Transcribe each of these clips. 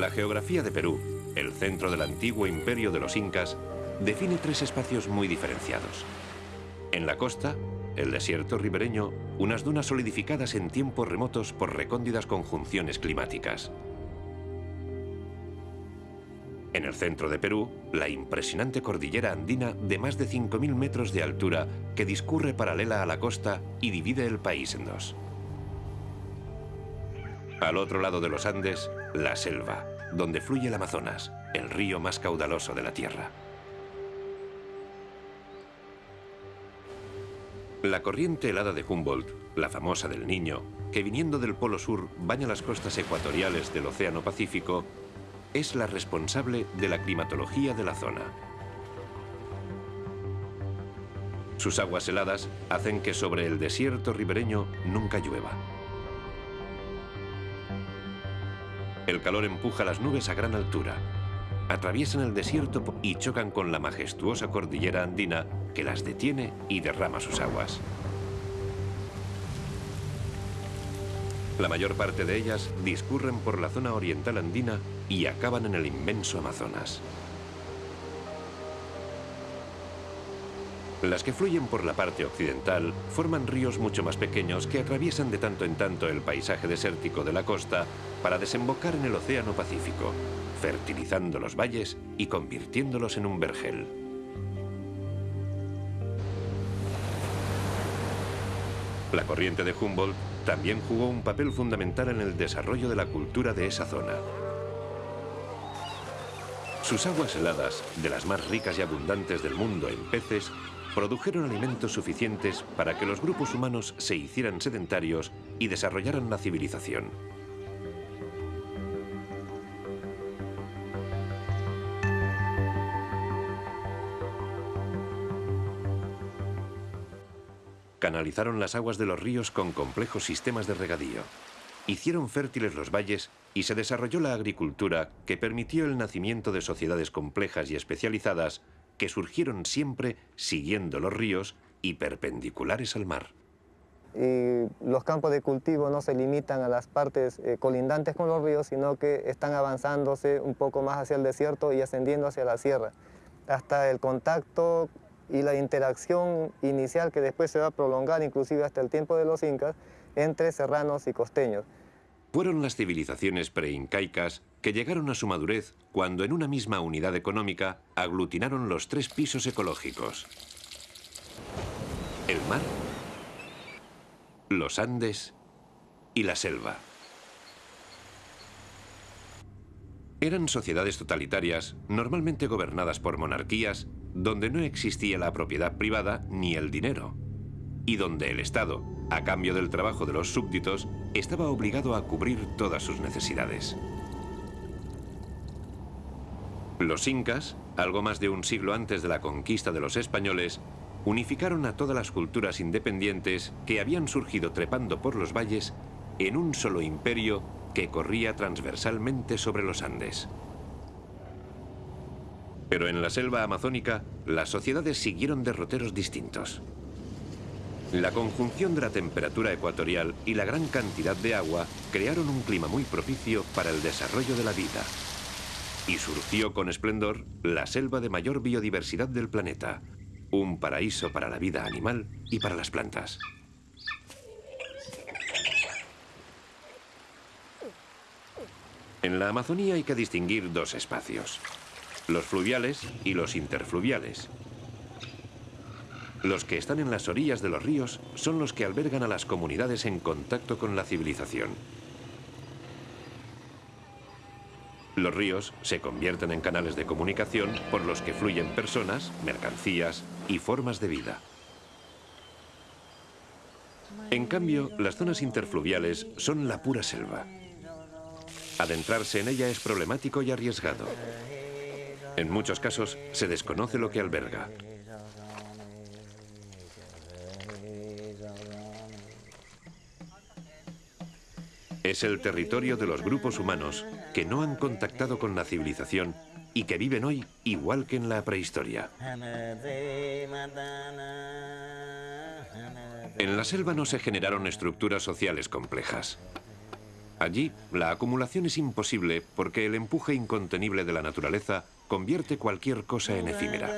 La geografía de Perú, el centro del antiguo imperio de los incas, define tres espacios muy diferenciados. En la costa, el desierto ribereño, unas dunas solidificadas en tiempos remotos por recóndidas conjunciones climáticas. En el centro de Perú, la impresionante cordillera andina de más de 5.000 metros de altura que discurre paralela a la costa y divide el país en dos. Al otro lado de los Andes, la selva, donde fluye el Amazonas, el río más caudaloso de la Tierra. La corriente helada de Humboldt, la famosa del Niño, que viniendo del Polo Sur baña las costas ecuatoriales del Océano Pacífico, es la responsable de la climatología de la zona. Sus aguas heladas hacen que sobre el desierto ribereño nunca llueva. El calor empuja las nubes a gran altura, atraviesan el desierto y chocan con la majestuosa cordillera andina que las detiene y derrama sus aguas. La mayor parte de ellas discurren por la zona oriental andina y acaban en el inmenso Amazonas. Las que fluyen por la parte occidental forman ríos mucho más pequeños que atraviesan de tanto en tanto el paisaje desértico de la costa para desembocar en el Océano Pacífico, fertilizando los valles y convirtiéndolos en un vergel. La corriente de Humboldt también jugó un papel fundamental en el desarrollo de la cultura de esa zona. Sus aguas heladas, de las más ricas y abundantes del mundo en peces, produjeron alimentos suficientes para que los grupos humanos se hicieran sedentarios y desarrollaran la civilización. Canalizaron las aguas de los ríos con complejos sistemas de regadío. Hicieron fértiles los valles y se desarrolló la agricultura que permitió el nacimiento de sociedades complejas y especializadas que surgieron siempre siguiendo los ríos y perpendiculares al mar. Y los campos de cultivo no se limitan a las partes eh, colindantes con los ríos, sino que están avanzándose un poco más hacia el desierto y ascendiendo hacia la sierra, hasta el contacto y la interacción inicial que después se va a prolongar inclusive hasta el tiempo de los incas entre serranos y costeños. Fueron las civilizaciones preincaicas que llegaron a su madurez cuando en una misma unidad económica aglutinaron los tres pisos ecológicos. El mar, los Andes y la selva. Eran sociedades totalitarias, normalmente gobernadas por monarquías, donde no existía la propiedad privada ni el dinero, y donde el Estado, a cambio del trabajo de los súbditos, estaba obligado a cubrir todas sus necesidades. Los incas, algo más de un siglo antes de la conquista de los españoles, unificaron a todas las culturas independientes que habían surgido trepando por los valles en un solo imperio que corría transversalmente sobre los Andes. Pero en la selva amazónica, las sociedades siguieron derroteros distintos. La conjunción de la temperatura ecuatorial y la gran cantidad de agua crearon un clima muy propicio para el desarrollo de la vida. Y surgió con esplendor la selva de mayor biodiversidad del planeta, un paraíso para la vida animal y para las plantas. En la Amazonía hay que distinguir dos espacios, los fluviales y los interfluviales. Los que están en las orillas de los ríos son los que albergan a las comunidades en contacto con la civilización. Los ríos se convierten en canales de comunicación por los que fluyen personas, mercancías y formas de vida. En cambio, las zonas interfluviales son la pura selva. Adentrarse en ella es problemático y arriesgado. En muchos casos se desconoce lo que alberga. Es el territorio de los grupos humanos que no han contactado con la civilización y que viven hoy igual que en la prehistoria. En la selva no se generaron estructuras sociales complejas. Allí, la acumulación es imposible porque el empuje incontenible de la naturaleza convierte cualquier cosa en efímera.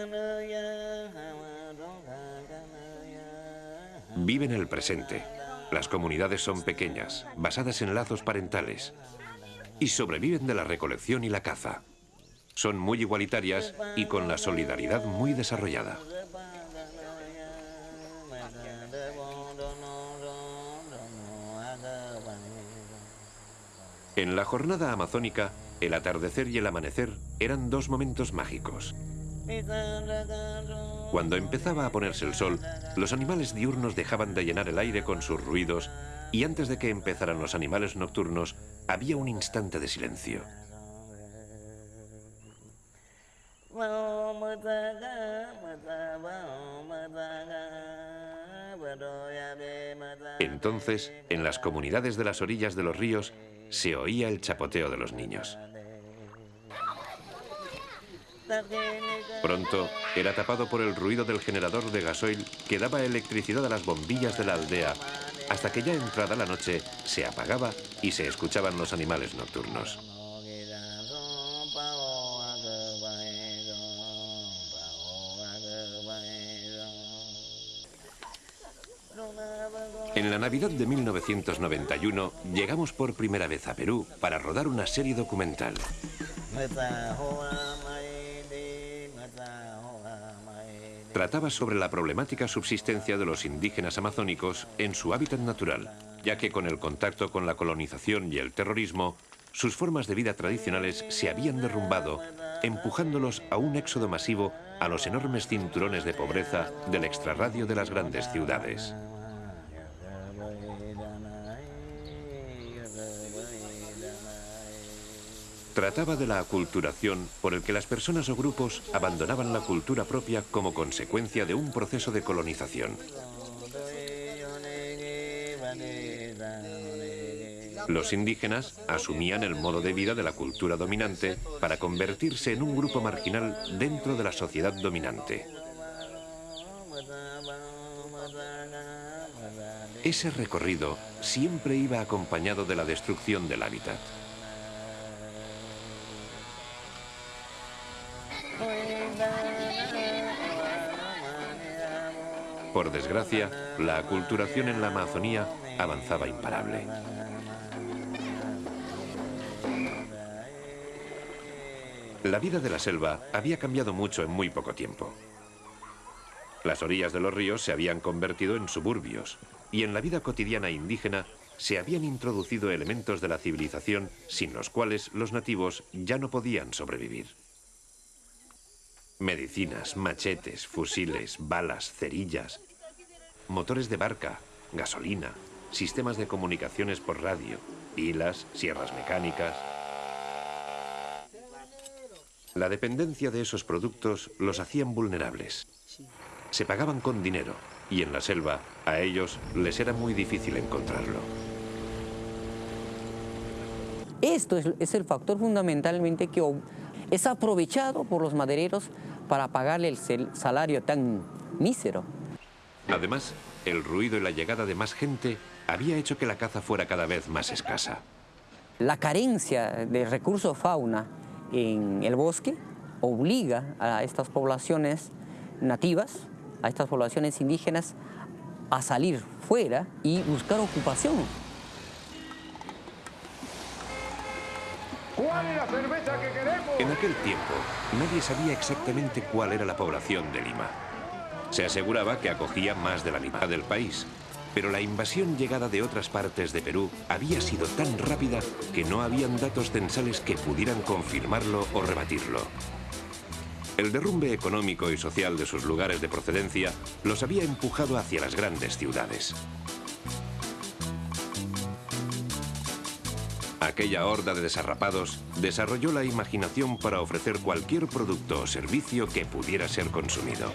Vive en el presente. Las comunidades son pequeñas, basadas en lazos parentales, y sobreviven de la recolección y la caza. Son muy igualitarias y con la solidaridad muy desarrollada. En la jornada amazónica, el atardecer y el amanecer eran dos momentos mágicos. Cuando empezaba a ponerse el sol, los animales diurnos dejaban de llenar el aire con sus ruidos y antes de que empezaran los animales nocturnos, había un instante de silencio. Entonces, en las comunidades de las orillas de los ríos, se oía el chapoteo de los niños. Pronto era tapado por el ruido del generador de gasoil que daba electricidad a las bombillas de la aldea, hasta que ya entrada la noche se apagaba y se escuchaban los animales nocturnos. En la Navidad de 1991 llegamos por primera vez a Perú para rodar una serie documental. Trataba sobre la problemática subsistencia de los indígenas amazónicos en su hábitat natural, ya que con el contacto con la colonización y el terrorismo, sus formas de vida tradicionales se habían derrumbado, empujándolos a un éxodo masivo a los enormes cinturones de pobreza del extrarradio de las grandes ciudades. Trataba de la aculturación por el que las personas o grupos abandonaban la cultura propia como consecuencia de un proceso de colonización. Los indígenas asumían el modo de vida de la cultura dominante para convertirse en un grupo marginal dentro de la sociedad dominante. Ese recorrido siempre iba acompañado de la destrucción del hábitat. Por desgracia, la aculturación en la Amazonía avanzaba imparable. La vida de la selva había cambiado mucho en muy poco tiempo. Las orillas de los ríos se habían convertido en suburbios y en la vida cotidiana indígena se habían introducido elementos de la civilización sin los cuales los nativos ya no podían sobrevivir. Medicinas, machetes, fusiles, balas, cerillas, motores de barca, gasolina, sistemas de comunicaciones por radio, pilas, sierras mecánicas... La dependencia de esos productos los hacían vulnerables. Se pagaban con dinero y en la selva a ellos les era muy difícil encontrarlo. Esto es, es el factor fundamentalmente que es aprovechado por los madereros para pagarle el salario tan mísero. Además, el ruido y la llegada de más gente había hecho que la caza fuera cada vez más escasa. La carencia de recursos fauna en el bosque obliga a estas poblaciones nativas, a estas poblaciones indígenas, a salir fuera y buscar ocupación. ¿Cuál es la cerveza que queremos? En aquel tiempo, nadie sabía exactamente cuál era la población de Lima. Se aseguraba que acogía más de la mitad del país, pero la invasión llegada de otras partes de Perú había sido tan rápida que no habían datos censales que pudieran confirmarlo o rebatirlo. El derrumbe económico y social de sus lugares de procedencia los había empujado hacia las grandes ciudades. Aquella horda de desarrapados desarrolló la imaginación para ofrecer cualquier producto o servicio que pudiera ser consumido.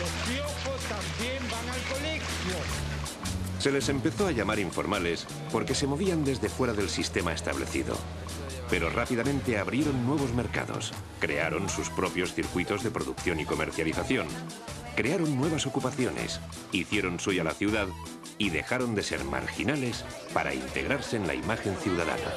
Los también van al colegio. Se les empezó a llamar informales porque se movían desde fuera del sistema establecido. Pero rápidamente abrieron nuevos mercados, crearon sus propios circuitos de producción y comercialización crearon nuevas ocupaciones, hicieron suya la ciudad y dejaron de ser marginales para integrarse en la imagen ciudadana.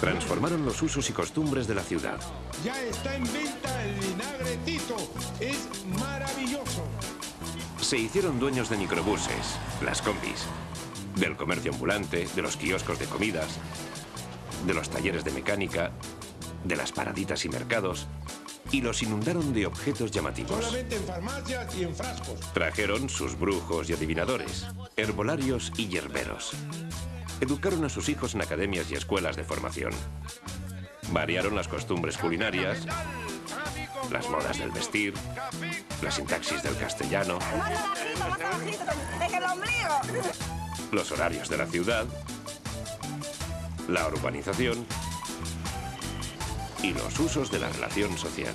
Transformaron los usos y costumbres de la ciudad. Ya está en venta el vinagre Tito. Es maravilloso. Se hicieron dueños de microbuses, las combis, del comercio ambulante, de los kioscos de comidas, de los talleres de mecánica, de las paraditas y mercados, y los inundaron de objetos llamativos. Solamente en farmacias y en frascos. Trajeron sus brujos y adivinadores, herbolarios y hierberos. Educaron a sus hijos en academias y escuelas de formación. Variaron las costumbres culinarias, las modas del vestir, la sintaxis del castellano, los horarios de la ciudad, la urbanización y los usos de la relación social.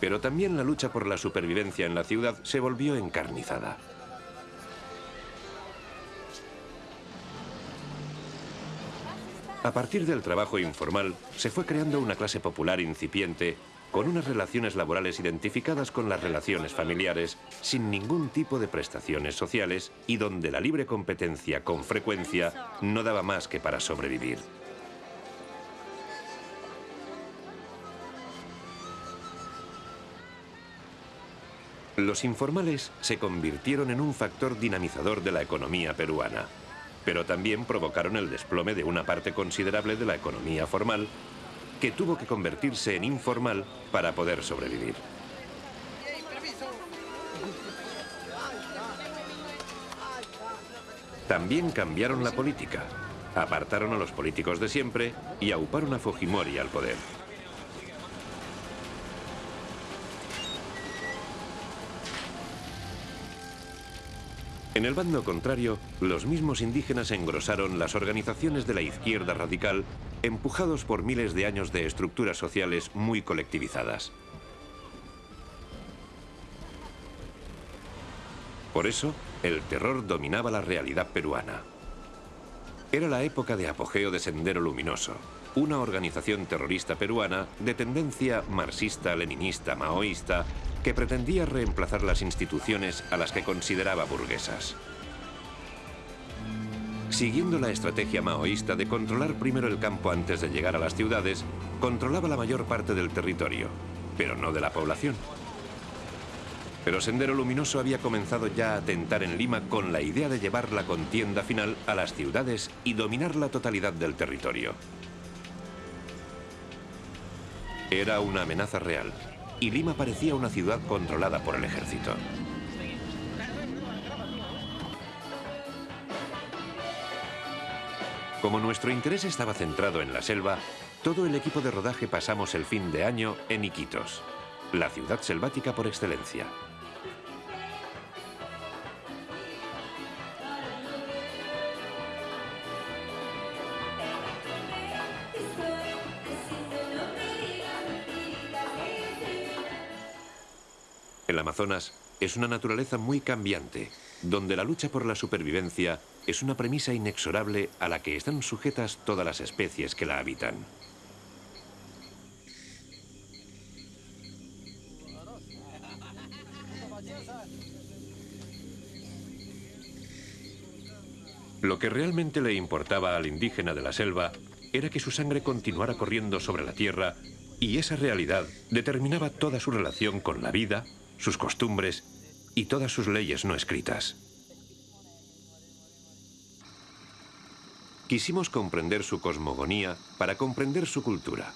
Pero también la lucha por la supervivencia en la ciudad se volvió encarnizada. A partir del trabajo informal, se fue creando una clase popular incipiente con unas relaciones laborales identificadas con las relaciones familiares, sin ningún tipo de prestaciones sociales y donde la libre competencia con frecuencia no daba más que para sobrevivir. Los informales se convirtieron en un factor dinamizador de la economía peruana pero también provocaron el desplome de una parte considerable de la economía formal que tuvo que convertirse en informal para poder sobrevivir. También cambiaron la política, apartaron a los políticos de siempre y auparon a Fujimori al poder. En el bando contrario, los mismos indígenas engrosaron las organizaciones de la izquierda radical, empujados por miles de años de estructuras sociales muy colectivizadas. Por eso, el terror dominaba la realidad peruana. Era la época de apogeo de Sendero Luminoso, una organización terrorista peruana de tendencia marxista-leninista maoísta que pretendía reemplazar las instituciones a las que consideraba burguesas. Siguiendo la estrategia maoísta de controlar primero el campo antes de llegar a las ciudades, controlaba la mayor parte del territorio, pero no de la población. Pero Sendero Luminoso había comenzado ya a tentar en Lima con la idea de llevar la contienda final a las ciudades y dominar la totalidad del territorio. Era una amenaza real, y Lima parecía una ciudad controlada por el ejército. Como nuestro interés estaba centrado en la selva, todo el equipo de rodaje pasamos el fin de año en Iquitos, la ciudad selvática por excelencia. El Amazonas es una naturaleza muy cambiante, donde la lucha por la supervivencia es una premisa inexorable a la que están sujetas todas las especies que la habitan. Lo que realmente le importaba al indígena de la selva era que su sangre continuara corriendo sobre la tierra y esa realidad determinaba toda su relación con la vida, sus costumbres y todas sus leyes no escritas. Quisimos comprender su cosmogonía para comprender su cultura.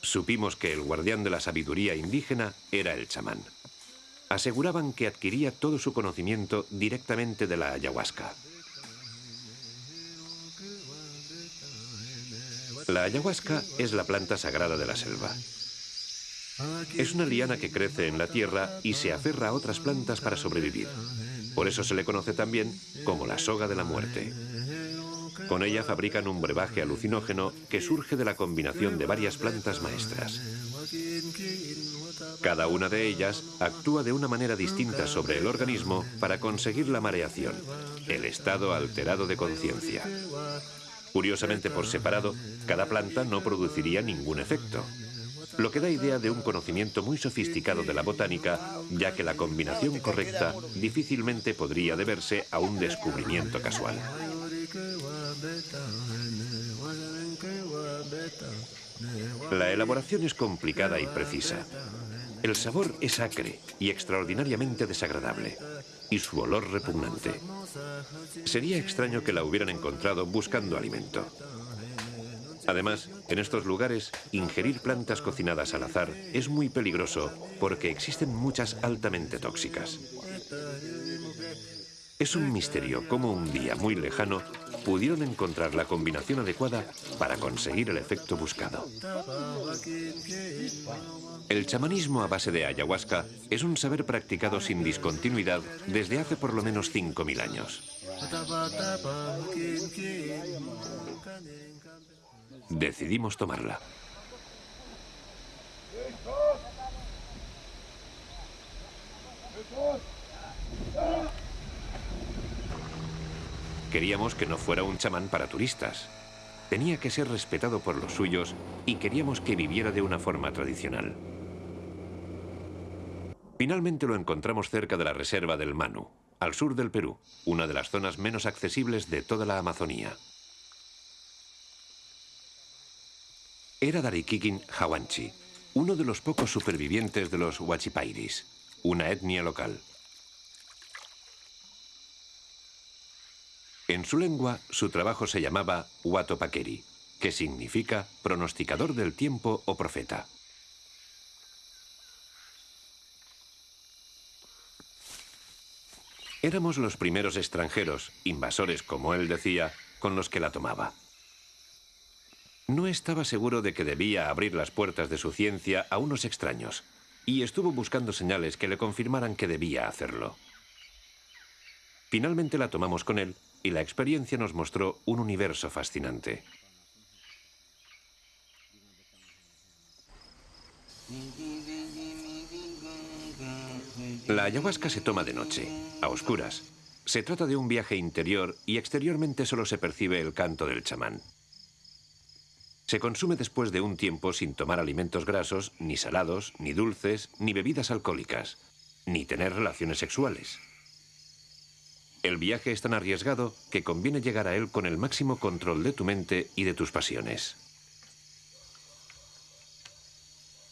Supimos que el guardián de la sabiduría indígena era el chamán. Aseguraban que adquiría todo su conocimiento directamente de la ayahuasca. La ayahuasca es la planta sagrada de la selva. Es una liana que crece en la tierra y se aferra a otras plantas para sobrevivir. Por eso se le conoce también como la soga de la muerte. Con ella fabrican un brebaje alucinógeno que surge de la combinación de varias plantas maestras. Cada una de ellas actúa de una manera distinta sobre el organismo para conseguir la mareación, el estado alterado de conciencia. Curiosamente por separado, cada planta no produciría ningún efecto, lo que da idea de un conocimiento muy sofisticado de la botánica, ya que la combinación correcta difícilmente podría deberse a un descubrimiento casual. La elaboración es complicada y precisa. El sabor es acre y extraordinariamente desagradable, y su olor repugnante. Sería extraño que la hubieran encontrado buscando alimento. Además, en estos lugares, ingerir plantas cocinadas al azar es muy peligroso porque existen muchas altamente tóxicas. Es un misterio cómo un día muy lejano pudieron encontrar la combinación adecuada para conseguir el efecto buscado. El chamanismo a base de ayahuasca es un saber practicado sin discontinuidad desde hace por lo menos 5.000 años. Decidimos tomarla. Queríamos que no fuera un chamán para turistas. Tenía que ser respetado por los suyos y queríamos que viviera de una forma tradicional. Finalmente lo encontramos cerca de la reserva del Manu, al sur del Perú, una de las zonas menos accesibles de toda la Amazonía. Era Darikikin Hawanchi, uno de los pocos supervivientes de los Huachipairis, una etnia local. En su lengua, su trabajo se llamaba Huatopakeri, que significa pronosticador del tiempo o profeta. Éramos los primeros extranjeros, invasores como él decía, con los que la tomaba. No estaba seguro de que debía abrir las puertas de su ciencia a unos extraños, y estuvo buscando señales que le confirmaran que debía hacerlo. Finalmente la tomamos con él y la experiencia nos mostró un universo fascinante. La ayahuasca se toma de noche, a oscuras. Se trata de un viaje interior y exteriormente solo se percibe el canto del chamán. Se consume después de un tiempo sin tomar alimentos grasos, ni salados, ni dulces, ni bebidas alcohólicas, ni tener relaciones sexuales. El viaje es tan arriesgado que conviene llegar a él con el máximo control de tu mente y de tus pasiones.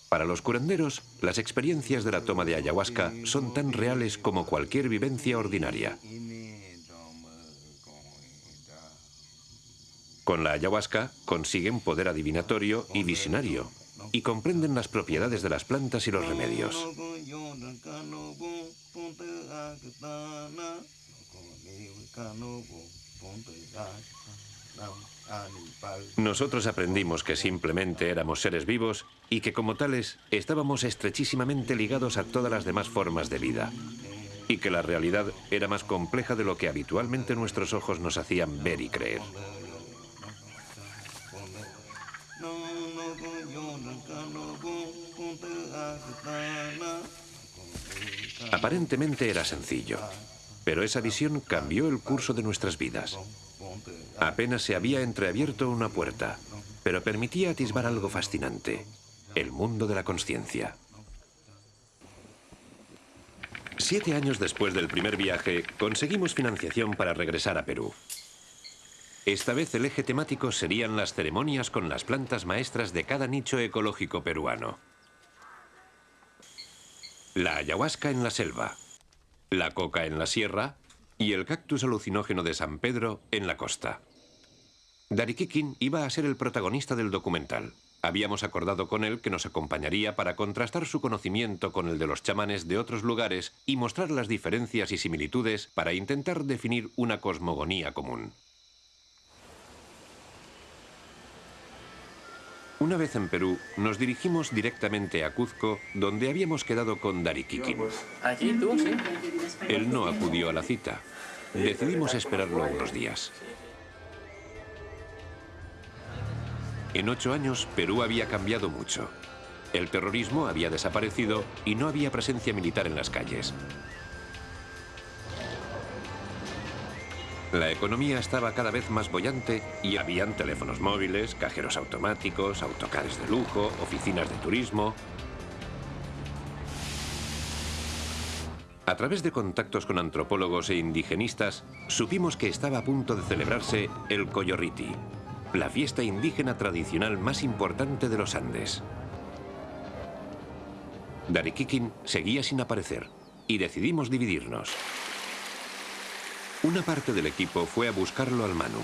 Para los curanderos, las experiencias de la toma de ayahuasca son tan reales como cualquier vivencia ordinaria. Con la ayahuasca consiguen poder adivinatorio y visionario y comprenden las propiedades de las plantas y los remedios. Nosotros aprendimos que simplemente éramos seres vivos y que como tales estábamos estrechísimamente ligados a todas las demás formas de vida. Y que la realidad era más compleja de lo que habitualmente nuestros ojos nos hacían ver y creer. Aparentemente era sencillo, pero esa visión cambió el curso de nuestras vidas. Apenas se había entreabierto una puerta, pero permitía atisbar algo fascinante, el mundo de la conciencia. Siete años después del primer viaje, conseguimos financiación para regresar a Perú. Esta vez el eje temático serían las ceremonias con las plantas maestras de cada nicho ecológico peruano. La ayahuasca en la selva, la coca en la sierra y el cactus alucinógeno de San Pedro en la costa. Darikikin iba a ser el protagonista del documental. Habíamos acordado con él que nos acompañaría para contrastar su conocimiento con el de los chamanes de otros lugares y mostrar las diferencias y similitudes para intentar definir una cosmogonía común. Una vez en Perú, nos dirigimos directamente a Cuzco, donde habíamos quedado con Darikikin. ¿Allí tú, sí? Él no acudió a la cita. Decidimos esperarlo unos días. En ocho años, Perú había cambiado mucho. El terrorismo había desaparecido y no había presencia militar en las calles. La economía estaba cada vez más bollante y habían teléfonos móviles, cajeros automáticos, autocares de lujo, oficinas de turismo. A través de contactos con antropólogos e indigenistas, supimos que estaba a punto de celebrarse el Coyorriti, la fiesta indígena tradicional más importante de los Andes. Darikikin seguía sin aparecer y decidimos dividirnos. Una parte del equipo fue a buscarlo al Manu.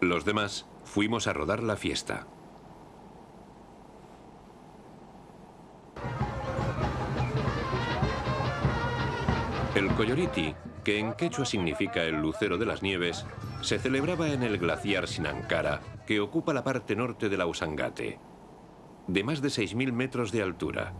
Los demás fuimos a rodar la fiesta. El Coyoriti, que en quechua significa el lucero de las nieves, se celebraba en el glaciar Sinankara, que ocupa la parte norte de la Usangate, de más de 6.000 metros de altura.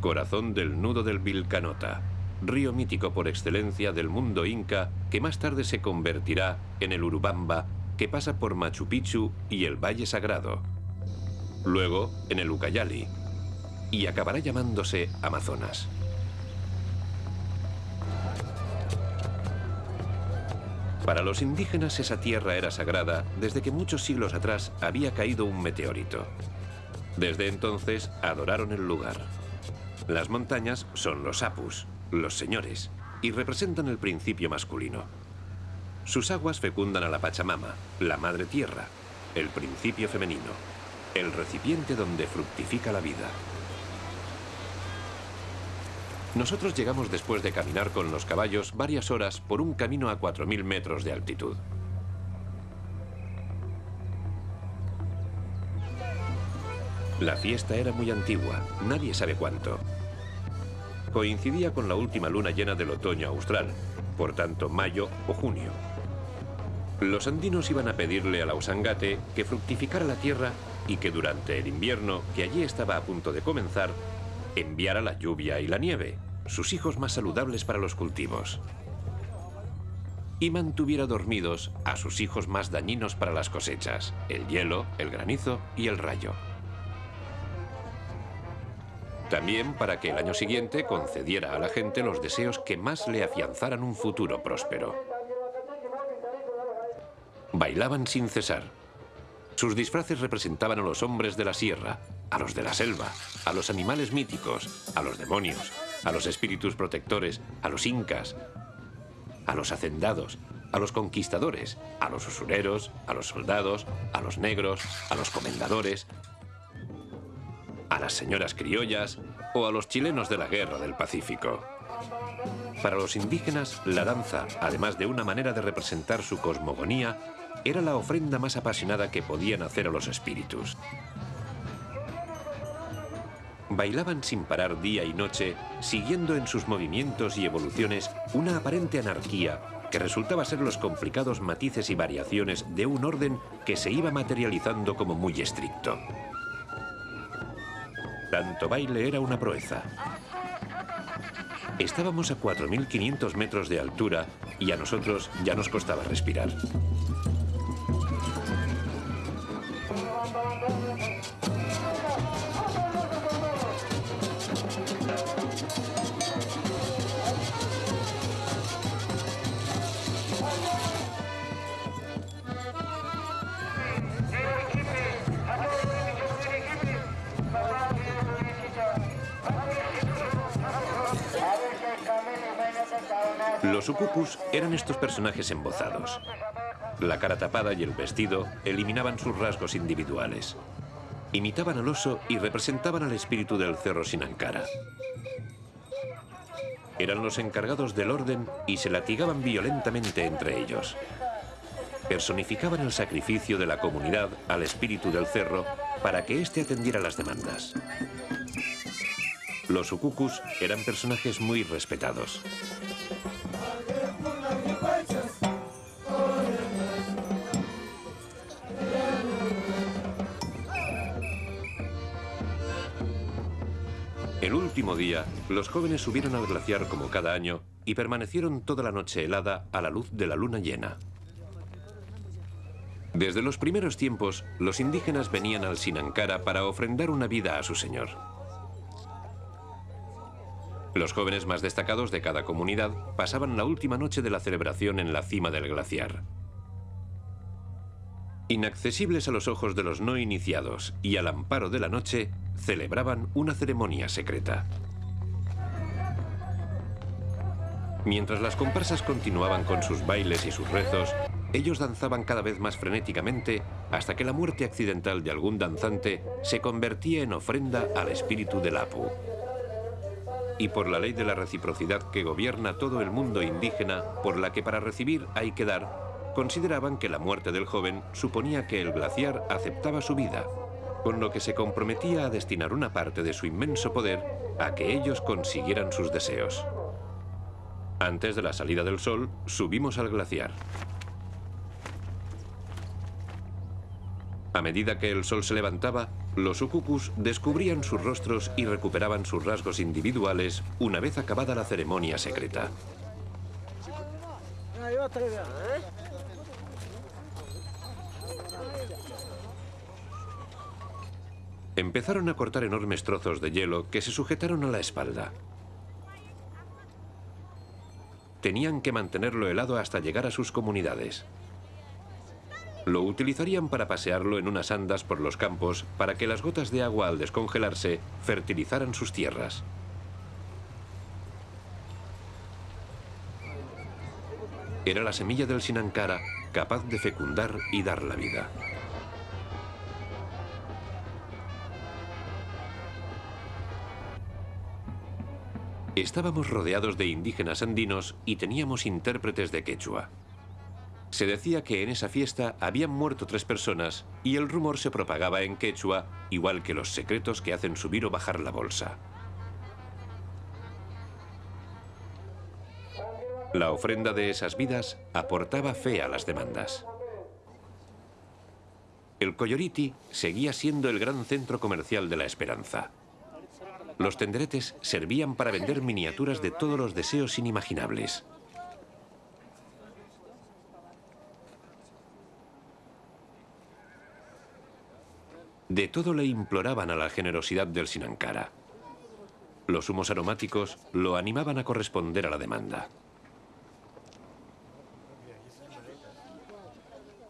Corazón del nudo del Vilcanota, río mítico por excelencia del mundo inca que más tarde se convertirá en el Urubamba que pasa por Machu Picchu y el Valle Sagrado, luego en el Ucayali y acabará llamándose Amazonas. Para los indígenas esa tierra era sagrada desde que muchos siglos atrás había caído un meteorito. Desde entonces adoraron el lugar. Las montañas son los apus, los señores, y representan el principio masculino. Sus aguas fecundan a la Pachamama, la madre tierra, el principio femenino, el recipiente donde fructifica la vida. Nosotros llegamos después de caminar con los caballos varias horas por un camino a 4.000 metros de altitud. La fiesta era muy antigua, nadie sabe cuánto coincidía con la última luna llena del otoño austral, por tanto mayo o junio. Los andinos iban a pedirle a la Usangate que fructificara la tierra y que durante el invierno, que allí estaba a punto de comenzar, enviara la lluvia y la nieve, sus hijos más saludables para los cultivos. Y mantuviera dormidos a sus hijos más dañinos para las cosechas, el hielo, el granizo y el rayo. También para que el año siguiente concediera a la gente los deseos que más le afianzaran un futuro próspero. Bailaban sin cesar. Sus disfraces representaban a los hombres de la sierra, a los de la selva, a los animales míticos, a los demonios, a los espíritus protectores, a los incas, a los hacendados, a los conquistadores, a los usureros, a los soldados, a los negros, a los comendadores, a las señoras criollas o a los chilenos de la Guerra del Pacífico. Para los indígenas, la danza, además de una manera de representar su cosmogonía, era la ofrenda más apasionada que podían hacer a los espíritus. Bailaban sin parar día y noche, siguiendo en sus movimientos y evoluciones una aparente anarquía que resultaba ser los complicados matices y variaciones de un orden que se iba materializando como muy estricto. Tanto baile era una proeza. Estábamos a 4.500 metros de altura y a nosotros ya nos costaba respirar. Los ukupus eran estos personajes embozados. La cara tapada y el vestido eliminaban sus rasgos individuales. Imitaban al oso y representaban al espíritu del cerro Sinankara. Eran los encargados del orden y se latigaban violentamente entre ellos. Personificaban el sacrificio de la comunidad al espíritu del cerro para que éste atendiera las demandas. Los ukukus eran personajes muy respetados. El último día, los jóvenes subieron al glaciar como cada año y permanecieron toda la noche helada a la luz de la luna llena. Desde los primeros tiempos, los indígenas venían al Sinankara para ofrendar una vida a su señor. Los jóvenes más destacados de cada comunidad pasaban la última noche de la celebración en la cima del glaciar. Inaccesibles a los ojos de los no iniciados y al amparo de la noche, celebraban una ceremonia secreta. Mientras las comparsas continuaban con sus bailes y sus rezos, ellos danzaban cada vez más frenéticamente hasta que la muerte accidental de algún danzante se convertía en ofrenda al espíritu del Apu. Y por la ley de la reciprocidad que gobierna todo el mundo indígena, por la que para recibir hay que dar, Consideraban que la muerte del joven suponía que el glaciar aceptaba su vida, con lo que se comprometía a destinar una parte de su inmenso poder a que ellos consiguieran sus deseos. Antes de la salida del sol, subimos al glaciar. A medida que el sol se levantaba, los ukukus descubrían sus rostros y recuperaban sus rasgos individuales una vez acabada la ceremonia secreta. Empezaron a cortar enormes trozos de hielo que se sujetaron a la espalda. Tenían que mantenerlo helado hasta llegar a sus comunidades. Lo utilizarían para pasearlo en unas andas por los campos para que las gotas de agua al descongelarse fertilizaran sus tierras. Era la semilla del Sinankara capaz de fecundar y dar la vida. Estábamos rodeados de indígenas andinos y teníamos intérpretes de quechua. Se decía que en esa fiesta habían muerto tres personas y el rumor se propagaba en quechua, igual que los secretos que hacen subir o bajar la bolsa. La ofrenda de esas vidas aportaba fe a las demandas. El Coyoriti seguía siendo el gran centro comercial de la esperanza. Los tenderetes servían para vender miniaturas de todos los deseos inimaginables. De todo le imploraban a la generosidad del Sinankara. Los humos aromáticos lo animaban a corresponder a la demanda.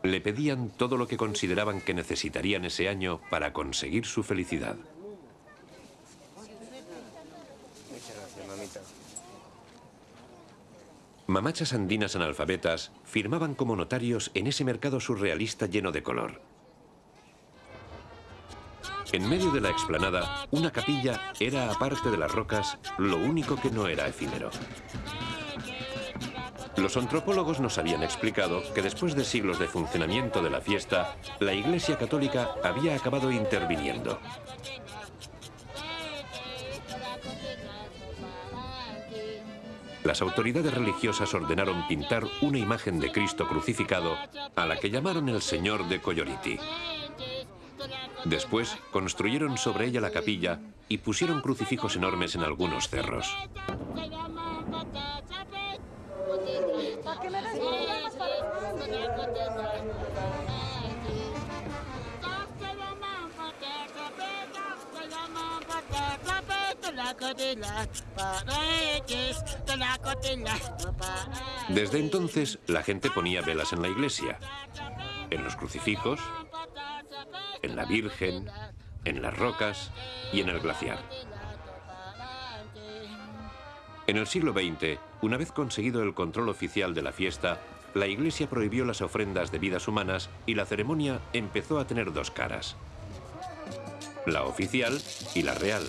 Le pedían todo lo que consideraban que necesitarían ese año para conseguir su felicidad. Mamachas andinas analfabetas firmaban como notarios en ese mercado surrealista lleno de color. En medio de la explanada, una capilla era, aparte de las rocas, lo único que no era efímero. Los antropólogos nos habían explicado que después de siglos de funcionamiento de la fiesta, la Iglesia Católica había acabado interviniendo. Las autoridades religiosas ordenaron pintar una imagen de Cristo crucificado a la que llamaron el Señor de Coyoriti. Después construyeron sobre ella la capilla y pusieron crucifijos enormes en algunos cerros. Desde entonces, la gente ponía velas en la iglesia, en los crucifijos, en la Virgen, en las rocas y en el glaciar. En el siglo XX, una vez conseguido el control oficial de la fiesta, la Iglesia prohibió las ofrendas de vidas humanas y la ceremonia empezó a tener dos caras. La oficial y la real.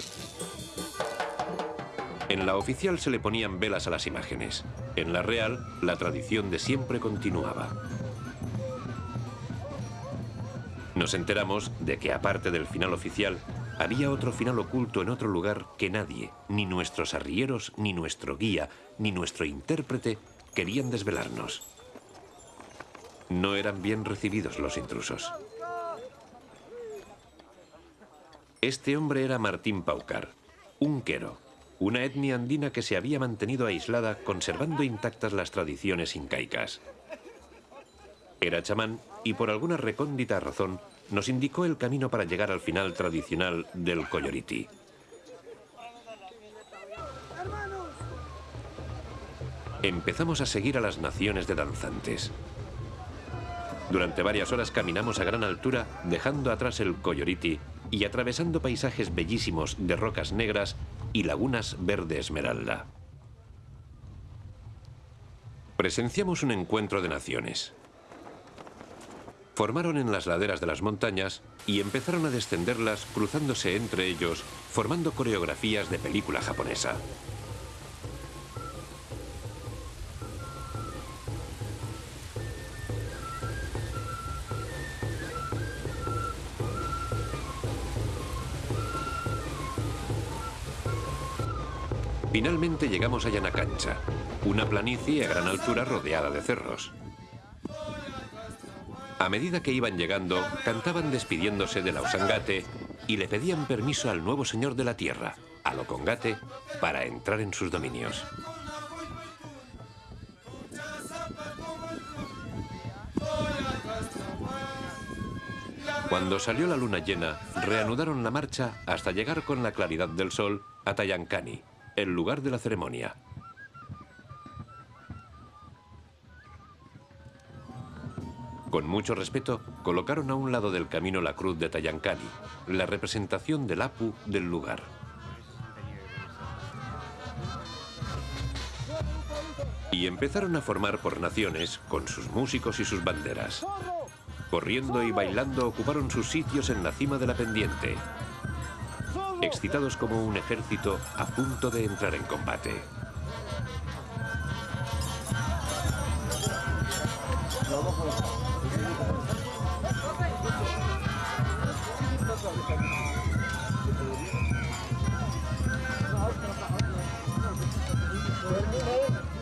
En la oficial se le ponían velas a las imágenes. En la real, la tradición de siempre continuaba. Nos enteramos de que aparte del final oficial, había otro final oculto en otro lugar que nadie, ni nuestros arrieros, ni nuestro guía, ni nuestro intérprete, querían desvelarnos. No eran bien recibidos los intrusos. Este hombre era Martín Paucar, un quero, una etnia andina que se había mantenido aislada conservando intactas las tradiciones incaicas. Era chamán y por alguna recóndita razón nos indicó el camino para llegar al final tradicional del Coyoriti. Empezamos a seguir a las naciones de danzantes. Durante varias horas caminamos a gran altura, dejando atrás el Coyoriti y atravesando paisajes bellísimos de rocas negras y lagunas verde esmeralda. Presenciamos un encuentro de naciones. Formaron en las laderas de las montañas y empezaron a descenderlas cruzándose entre ellos, formando coreografías de película japonesa. Finalmente llegamos a Yanacancha, una planicie a gran altura rodeada de cerros. A medida que iban llegando, cantaban despidiéndose de la Usangate y le pedían permiso al nuevo señor de la tierra, a Locongate, para entrar en sus dominios. Cuando salió la luna llena, reanudaron la marcha hasta llegar con la claridad del sol a Tayancani, el lugar de la ceremonia. Con mucho respeto, colocaron a un lado del camino la cruz de Tayancani, la representación del Apu del lugar. Y empezaron a formar por naciones con sus músicos y sus banderas. Corriendo y bailando ocuparon sus sitios en la cima de la pendiente, excitados como un ejército a punto de entrar en combate.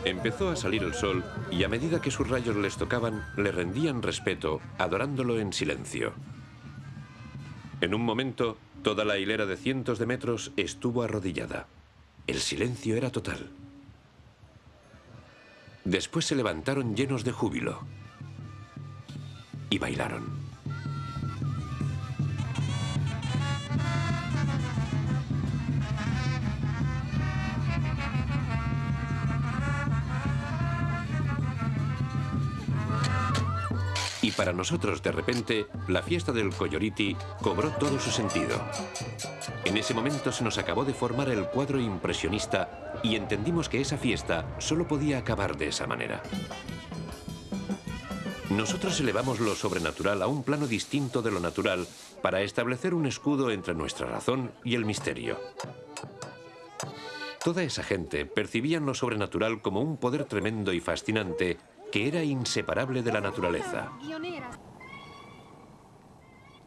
Empezó a salir el sol y a medida que sus rayos les tocaban, le rendían respeto, adorándolo en silencio. En un momento, toda la hilera de cientos de metros estuvo arrodillada. El silencio era total. Después se levantaron llenos de júbilo y bailaron. Para nosotros, de repente, la fiesta del Coyoriti cobró todo su sentido. En ese momento se nos acabó de formar el cuadro impresionista y entendimos que esa fiesta solo podía acabar de esa manera. Nosotros elevamos lo sobrenatural a un plano distinto de lo natural para establecer un escudo entre nuestra razón y el misterio. Toda esa gente percibían lo sobrenatural como un poder tremendo y fascinante que era inseparable de la naturaleza.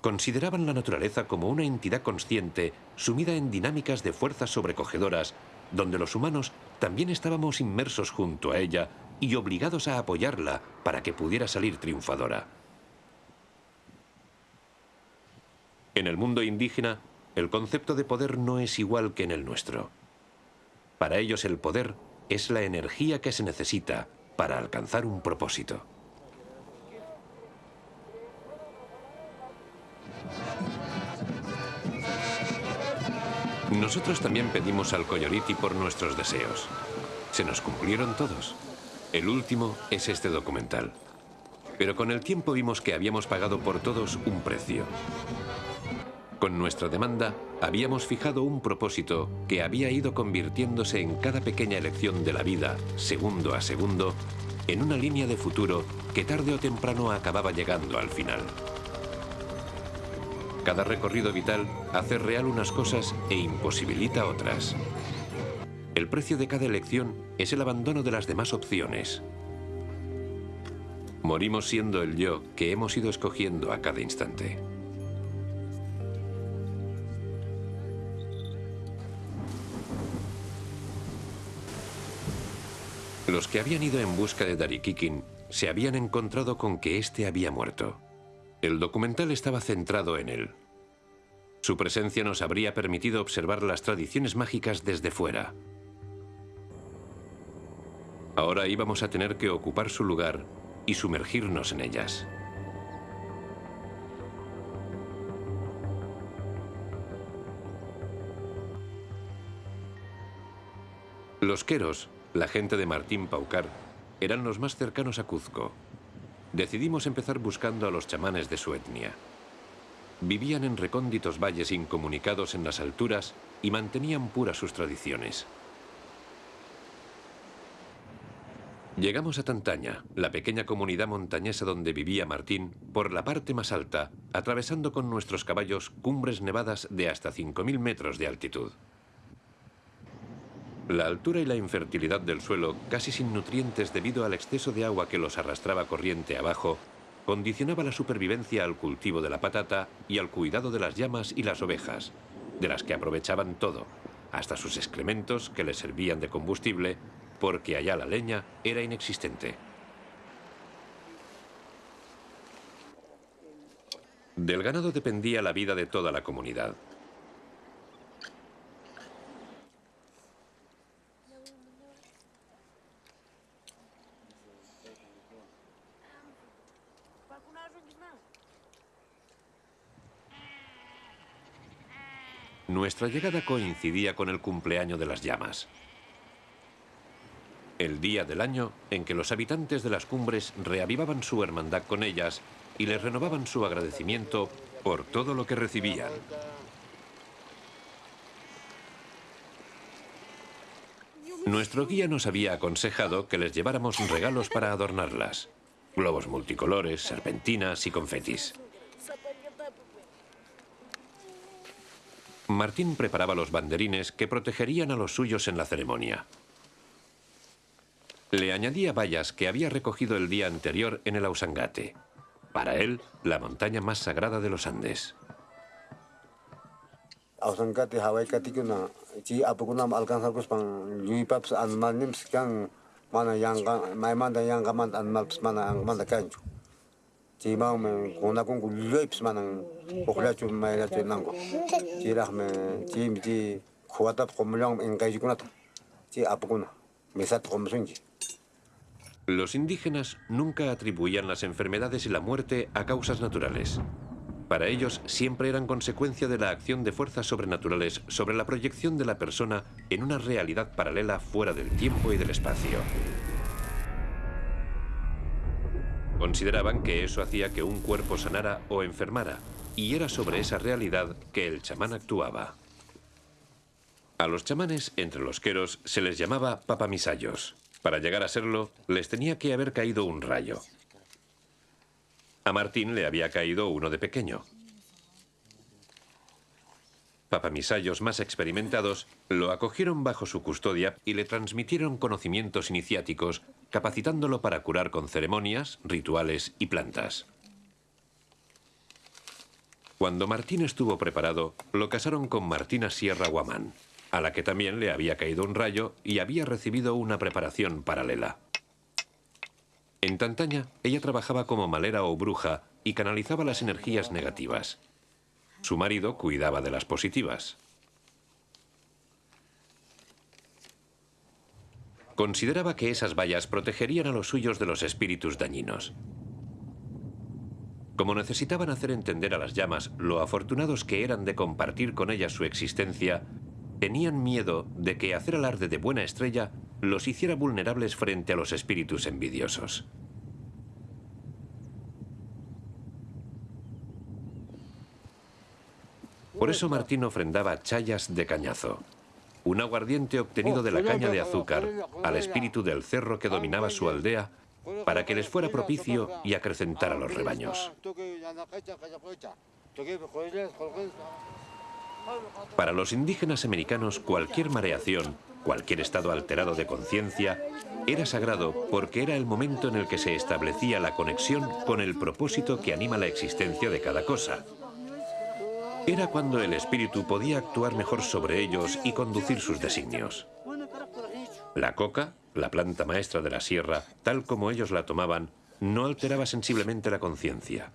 Consideraban la naturaleza como una entidad consciente, sumida en dinámicas de fuerzas sobrecogedoras, donde los humanos también estábamos inmersos junto a ella y obligados a apoyarla para que pudiera salir triunfadora. En el mundo indígena, el concepto de poder no es igual que en el nuestro. Para ellos el poder es la energía que se necesita para alcanzar un propósito. Nosotros también pedimos al Coyoriti por nuestros deseos. Se nos cumplieron todos. El último es este documental. Pero con el tiempo vimos que habíamos pagado por todos un precio. Con nuestra demanda habíamos fijado un propósito que había ido convirtiéndose en cada pequeña elección de la vida, segundo a segundo, en una línea de futuro que tarde o temprano acababa llegando al final. Cada recorrido vital hace real unas cosas e imposibilita otras. El precio de cada elección es el abandono de las demás opciones. Morimos siendo el yo que hemos ido escogiendo a cada instante. Los que habían ido en busca de Darikikin se habían encontrado con que éste había muerto. El documental estaba centrado en él. Su presencia nos habría permitido observar las tradiciones mágicas desde fuera. Ahora íbamos a tener que ocupar su lugar y sumergirnos en ellas. Los queros, la gente de Martín Paucar, eran los más cercanos a Cuzco. Decidimos empezar buscando a los chamanes de su etnia. Vivían en recónditos valles incomunicados en las alturas y mantenían puras sus tradiciones. Llegamos a Tantaña, la pequeña comunidad montañesa donde vivía Martín, por la parte más alta, atravesando con nuestros caballos cumbres nevadas de hasta 5.000 metros de altitud. La altura y la infertilidad del suelo, casi sin nutrientes debido al exceso de agua que los arrastraba corriente abajo, condicionaba la supervivencia al cultivo de la patata y al cuidado de las llamas y las ovejas, de las que aprovechaban todo, hasta sus excrementos que les servían de combustible, porque allá la leña era inexistente. Del ganado dependía la vida de toda la comunidad. Nuestra llegada coincidía con el cumpleaños de las llamas. El día del año en que los habitantes de las cumbres reavivaban su hermandad con ellas y les renovaban su agradecimiento por todo lo que recibían. Nuestro guía nos había aconsejado que les lleváramos regalos para adornarlas. Globos multicolores, serpentinas y confetis. Martín preparaba los banderines que protegerían a los suyos en la ceremonia. Le añadía vallas que había recogido el día anterior en el Ausangate. Para él, la montaña más sagrada de los Andes. Los indígenas nunca atribuían las enfermedades y la muerte a causas naturales. Para ellos siempre eran consecuencia de la acción de fuerzas sobrenaturales sobre la proyección de la persona en una realidad paralela fuera del tiempo y del espacio. Consideraban que eso hacía que un cuerpo sanara o enfermara, y era sobre esa realidad que el chamán actuaba. A los chamanes, entre los queros, se les llamaba papamisayos. Para llegar a serlo, les tenía que haber caído un rayo. A Martín le había caído uno de pequeño. Papamisayos más experimentados lo acogieron bajo su custodia y le transmitieron conocimientos iniciáticos, capacitándolo para curar con ceremonias, rituales y plantas. Cuando Martín estuvo preparado, lo casaron con Martina Sierra Guamán a la que también le había caído un rayo y había recibido una preparación paralela. En Tantaña, ella trabajaba como malera o bruja y canalizaba las energías negativas. Su marido cuidaba de las positivas. Consideraba que esas vallas protegerían a los suyos de los espíritus dañinos. Como necesitaban hacer entender a las llamas lo afortunados que eran de compartir con ellas su existencia, Tenían miedo de que hacer alarde de buena estrella los hiciera vulnerables frente a los espíritus envidiosos. Por eso Martín ofrendaba chayas de cañazo, un aguardiente obtenido de la caña de azúcar al espíritu del cerro que dominaba su aldea para que les fuera propicio y acrecentara los rebaños. Para los indígenas americanos, cualquier mareación, cualquier estado alterado de conciencia, era sagrado porque era el momento en el que se establecía la conexión con el propósito que anima la existencia de cada cosa. Era cuando el espíritu podía actuar mejor sobre ellos y conducir sus designios. La coca, la planta maestra de la sierra, tal como ellos la tomaban, no alteraba sensiblemente la conciencia.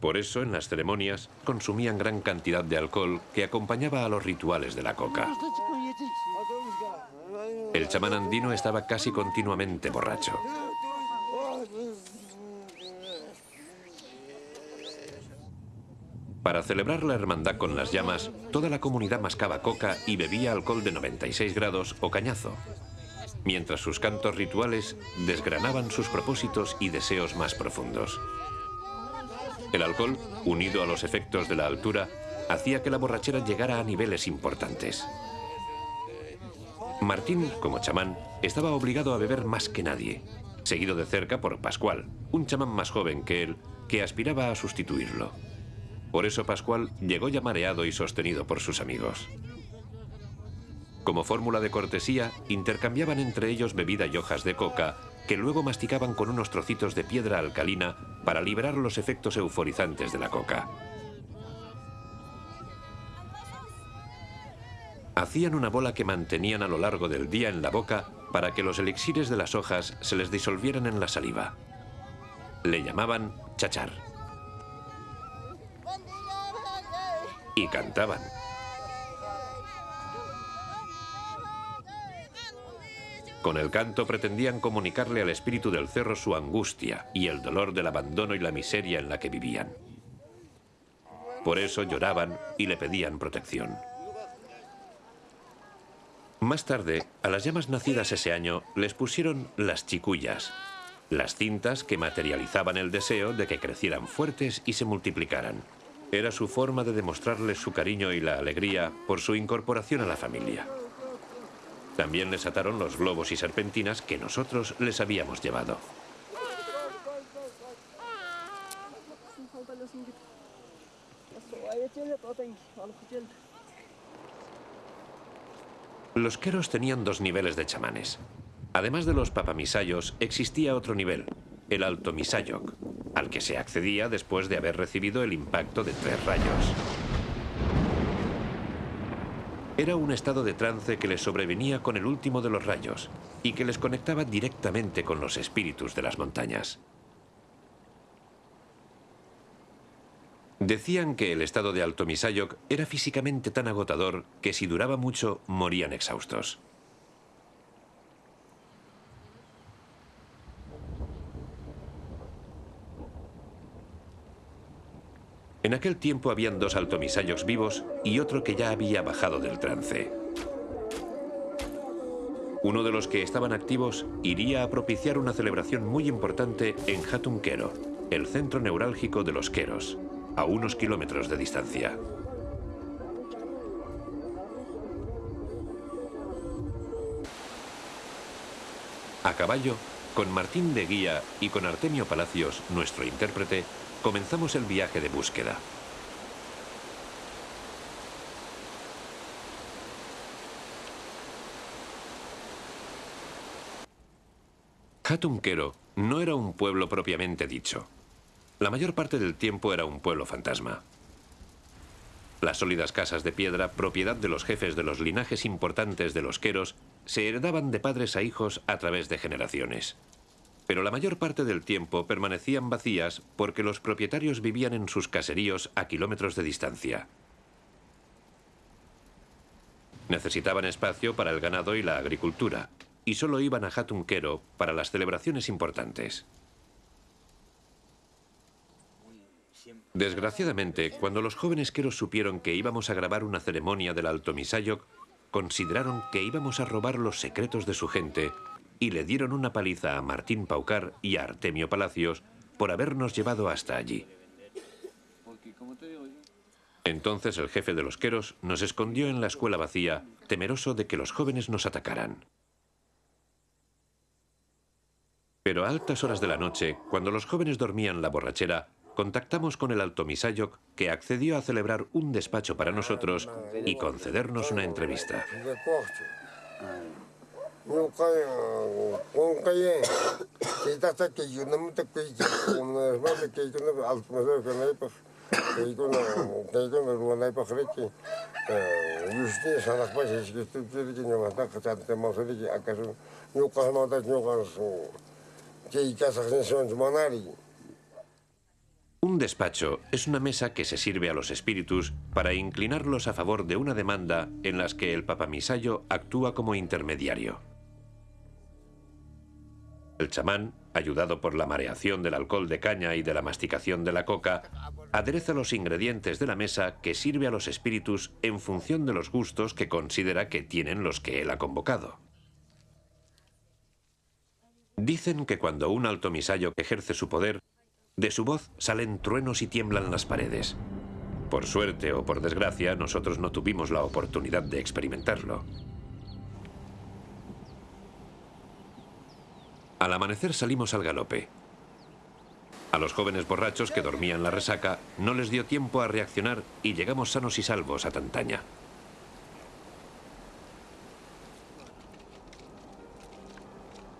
Por eso, en las ceremonias, consumían gran cantidad de alcohol que acompañaba a los rituales de la coca. El chamán andino estaba casi continuamente borracho. Para celebrar la hermandad con las llamas, toda la comunidad mascaba coca y bebía alcohol de 96 grados o cañazo, mientras sus cantos rituales desgranaban sus propósitos y deseos más profundos. El alcohol, unido a los efectos de la altura, hacía que la borrachera llegara a niveles importantes. Martín, como chamán, estaba obligado a beber más que nadie, seguido de cerca por Pascual, un chamán más joven que él, que aspiraba a sustituirlo. Por eso Pascual llegó ya mareado y sostenido por sus amigos. Como fórmula de cortesía, intercambiaban entre ellos bebida y hojas de coca, que luego masticaban con unos trocitos de piedra alcalina para liberar los efectos euforizantes de la coca. Hacían una bola que mantenían a lo largo del día en la boca para que los elixires de las hojas se les disolvieran en la saliva. Le llamaban chachar. Y cantaban. Con el canto pretendían comunicarle al espíritu del cerro su angustia y el dolor del abandono y la miseria en la que vivían. Por eso lloraban y le pedían protección. Más tarde, a las llamas nacidas ese año les pusieron las chicuyas, las cintas que materializaban el deseo de que crecieran fuertes y se multiplicaran. Era su forma de demostrarles su cariño y la alegría por su incorporación a la familia. También les ataron los globos y serpentinas que nosotros les habíamos llevado. Los queros tenían dos niveles de chamanes. Además de los papamisayos, existía otro nivel, el Alto Misayok, al que se accedía después de haber recibido el impacto de tres rayos. Era un estado de trance que les sobrevenía con el último de los rayos y que les conectaba directamente con los espíritus de las montañas. Decían que el estado de Alto Misayok era físicamente tan agotador que si duraba mucho morían exhaustos. En aquel tiempo habían dos altomisayos vivos y otro que ya había bajado del trance. Uno de los que estaban activos iría a propiciar una celebración muy importante en Hatunquero, el centro neurálgico de los Queros, a unos kilómetros de distancia. A caballo, con Martín de Guía y con Artemio Palacios, nuestro intérprete, comenzamos el viaje de búsqueda. Hatunquero no era un pueblo propiamente dicho. La mayor parte del tiempo era un pueblo fantasma. Las sólidas casas de piedra, propiedad de los jefes de los linajes importantes de los queros, se heredaban de padres a hijos a través de generaciones pero la mayor parte del tiempo permanecían vacías porque los propietarios vivían en sus caseríos a kilómetros de distancia. Necesitaban espacio para el ganado y la agricultura, y solo iban a Hatunquero para las celebraciones importantes. Desgraciadamente, cuando los jóvenes queros supieron que íbamos a grabar una ceremonia del Alto Misayok, consideraron que íbamos a robar los secretos de su gente y le dieron una paliza a Martín Paucar y a Artemio Palacios por habernos llevado hasta allí. Entonces el jefe de los queros nos escondió en la escuela vacía, temeroso de que los jóvenes nos atacaran. Pero a altas horas de la noche, cuando los jóvenes dormían la borrachera, contactamos con el Alto Misayok, que accedió a celebrar un despacho para nosotros y concedernos una entrevista. Un despacho es una mesa que se sirve a los espíritus para inclinarlos a favor de una demanda en las que el papamisayo actúa como intermediario. El chamán, ayudado por la mareación del alcohol de caña y de la masticación de la coca, adereza los ingredientes de la mesa que sirve a los espíritus en función de los gustos que considera que tienen los que él ha convocado. Dicen que cuando un alto misayo ejerce su poder, de su voz salen truenos y tiemblan las paredes. Por suerte o por desgracia, nosotros no tuvimos la oportunidad de experimentarlo. Al amanecer salimos al galope. A los jóvenes borrachos que dormían la resaca no les dio tiempo a reaccionar y llegamos sanos y salvos a Tantaña.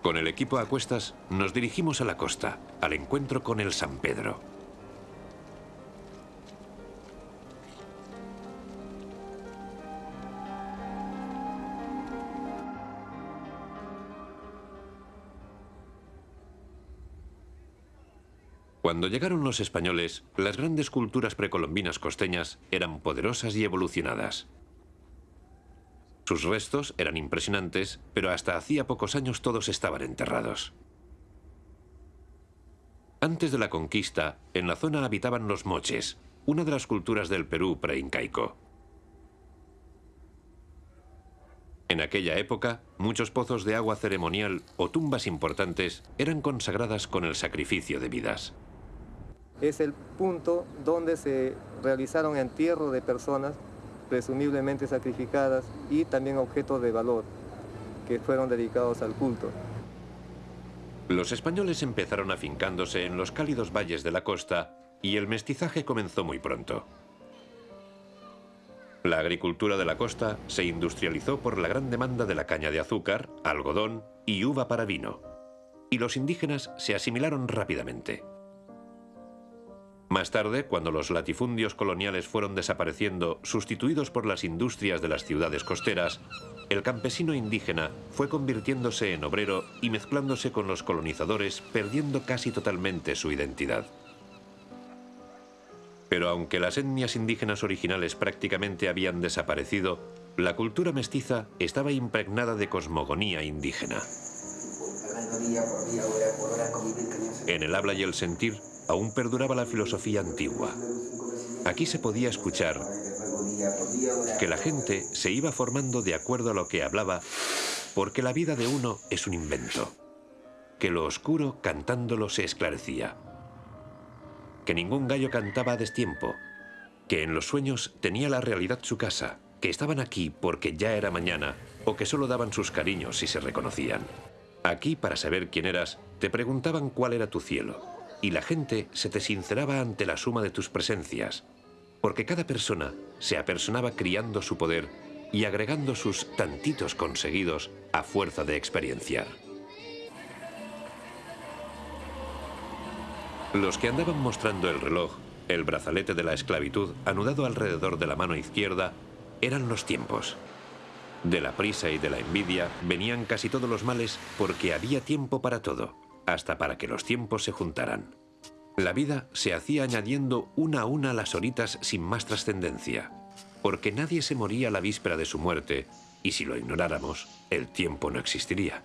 Con el equipo a cuestas nos dirigimos a la costa, al encuentro con el San Pedro. Cuando llegaron los españoles, las grandes culturas precolombinas costeñas eran poderosas y evolucionadas. Sus restos eran impresionantes, pero hasta hacía pocos años todos estaban enterrados. Antes de la conquista, en la zona habitaban los moches, una de las culturas del Perú preincaico. En aquella época, muchos pozos de agua ceremonial o tumbas importantes eran consagradas con el sacrificio de vidas. Es el punto donde se realizaron entierros de personas presumiblemente sacrificadas y también objetos de valor que fueron dedicados al culto. Los españoles empezaron afincándose en los cálidos valles de la costa y el mestizaje comenzó muy pronto. La agricultura de la costa se industrializó por la gran demanda de la caña de azúcar, algodón y uva para vino, y los indígenas se asimilaron rápidamente. Más tarde, cuando los latifundios coloniales fueron desapareciendo, sustituidos por las industrias de las ciudades costeras, el campesino indígena fue convirtiéndose en obrero y mezclándose con los colonizadores, perdiendo casi totalmente su identidad. Pero aunque las etnias indígenas originales prácticamente habían desaparecido, la cultura mestiza estaba impregnada de cosmogonía indígena. En el habla y el sentir, aún perduraba la filosofía antigua. Aquí se podía escuchar que la gente se iba formando de acuerdo a lo que hablaba, porque la vida de uno es un invento, que lo oscuro cantándolo se esclarecía, que ningún gallo cantaba a destiempo, que en los sueños tenía la realidad su casa, que estaban aquí porque ya era mañana o que solo daban sus cariños si se reconocían. Aquí, para saber quién eras, te preguntaban cuál era tu cielo, y la gente se te sinceraba ante la suma de tus presencias, porque cada persona se apersonaba criando su poder y agregando sus tantitos conseguidos a fuerza de experienciar. Los que andaban mostrando el reloj, el brazalete de la esclavitud anudado alrededor de la mano izquierda, eran los tiempos. De la prisa y de la envidia venían casi todos los males porque había tiempo para todo hasta para que los tiempos se juntaran. La vida se hacía añadiendo una a una las horitas sin más trascendencia, porque nadie se moría la víspera de su muerte, y si lo ignoráramos, el tiempo no existiría.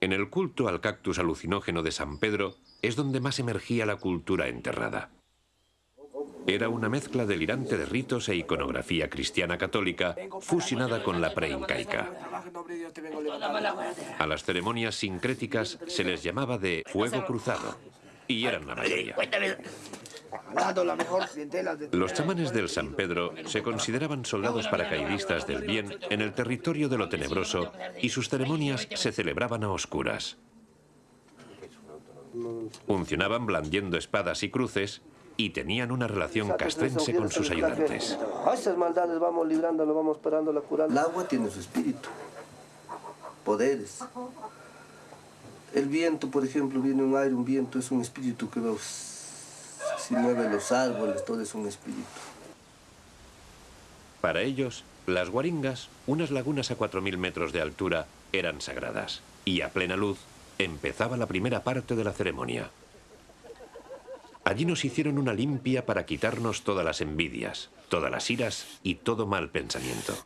En el culto al cactus alucinógeno de San Pedro es donde más emergía la cultura enterrada. Era una mezcla delirante de ritos e iconografía cristiana católica fusionada con la preincaica. A las ceremonias sincréticas se les llamaba de fuego cruzado, y eran la mayoría. Los chamanes del San Pedro se consideraban soldados paracaidistas del bien en el territorio de lo tenebroso y sus ceremonias se celebraban a oscuras. Funcionaban blandiendo espadas y cruces y tenían una relación castrense con sus ayudantes. esas maldades vamos librando, vamos parando, la curando. El agua tiene su espíritu, poderes. El viento, por ejemplo, viene un aire, un viento, es un espíritu que si mueve los árboles, todo es un espíritu. Para ellos, las guaringas, unas lagunas a 4.000 metros de altura, eran sagradas. Y a plena luz, empezaba la primera parte de la ceremonia. Allí nos hicieron una limpia para quitarnos todas las envidias, todas las iras y todo mal pensamiento.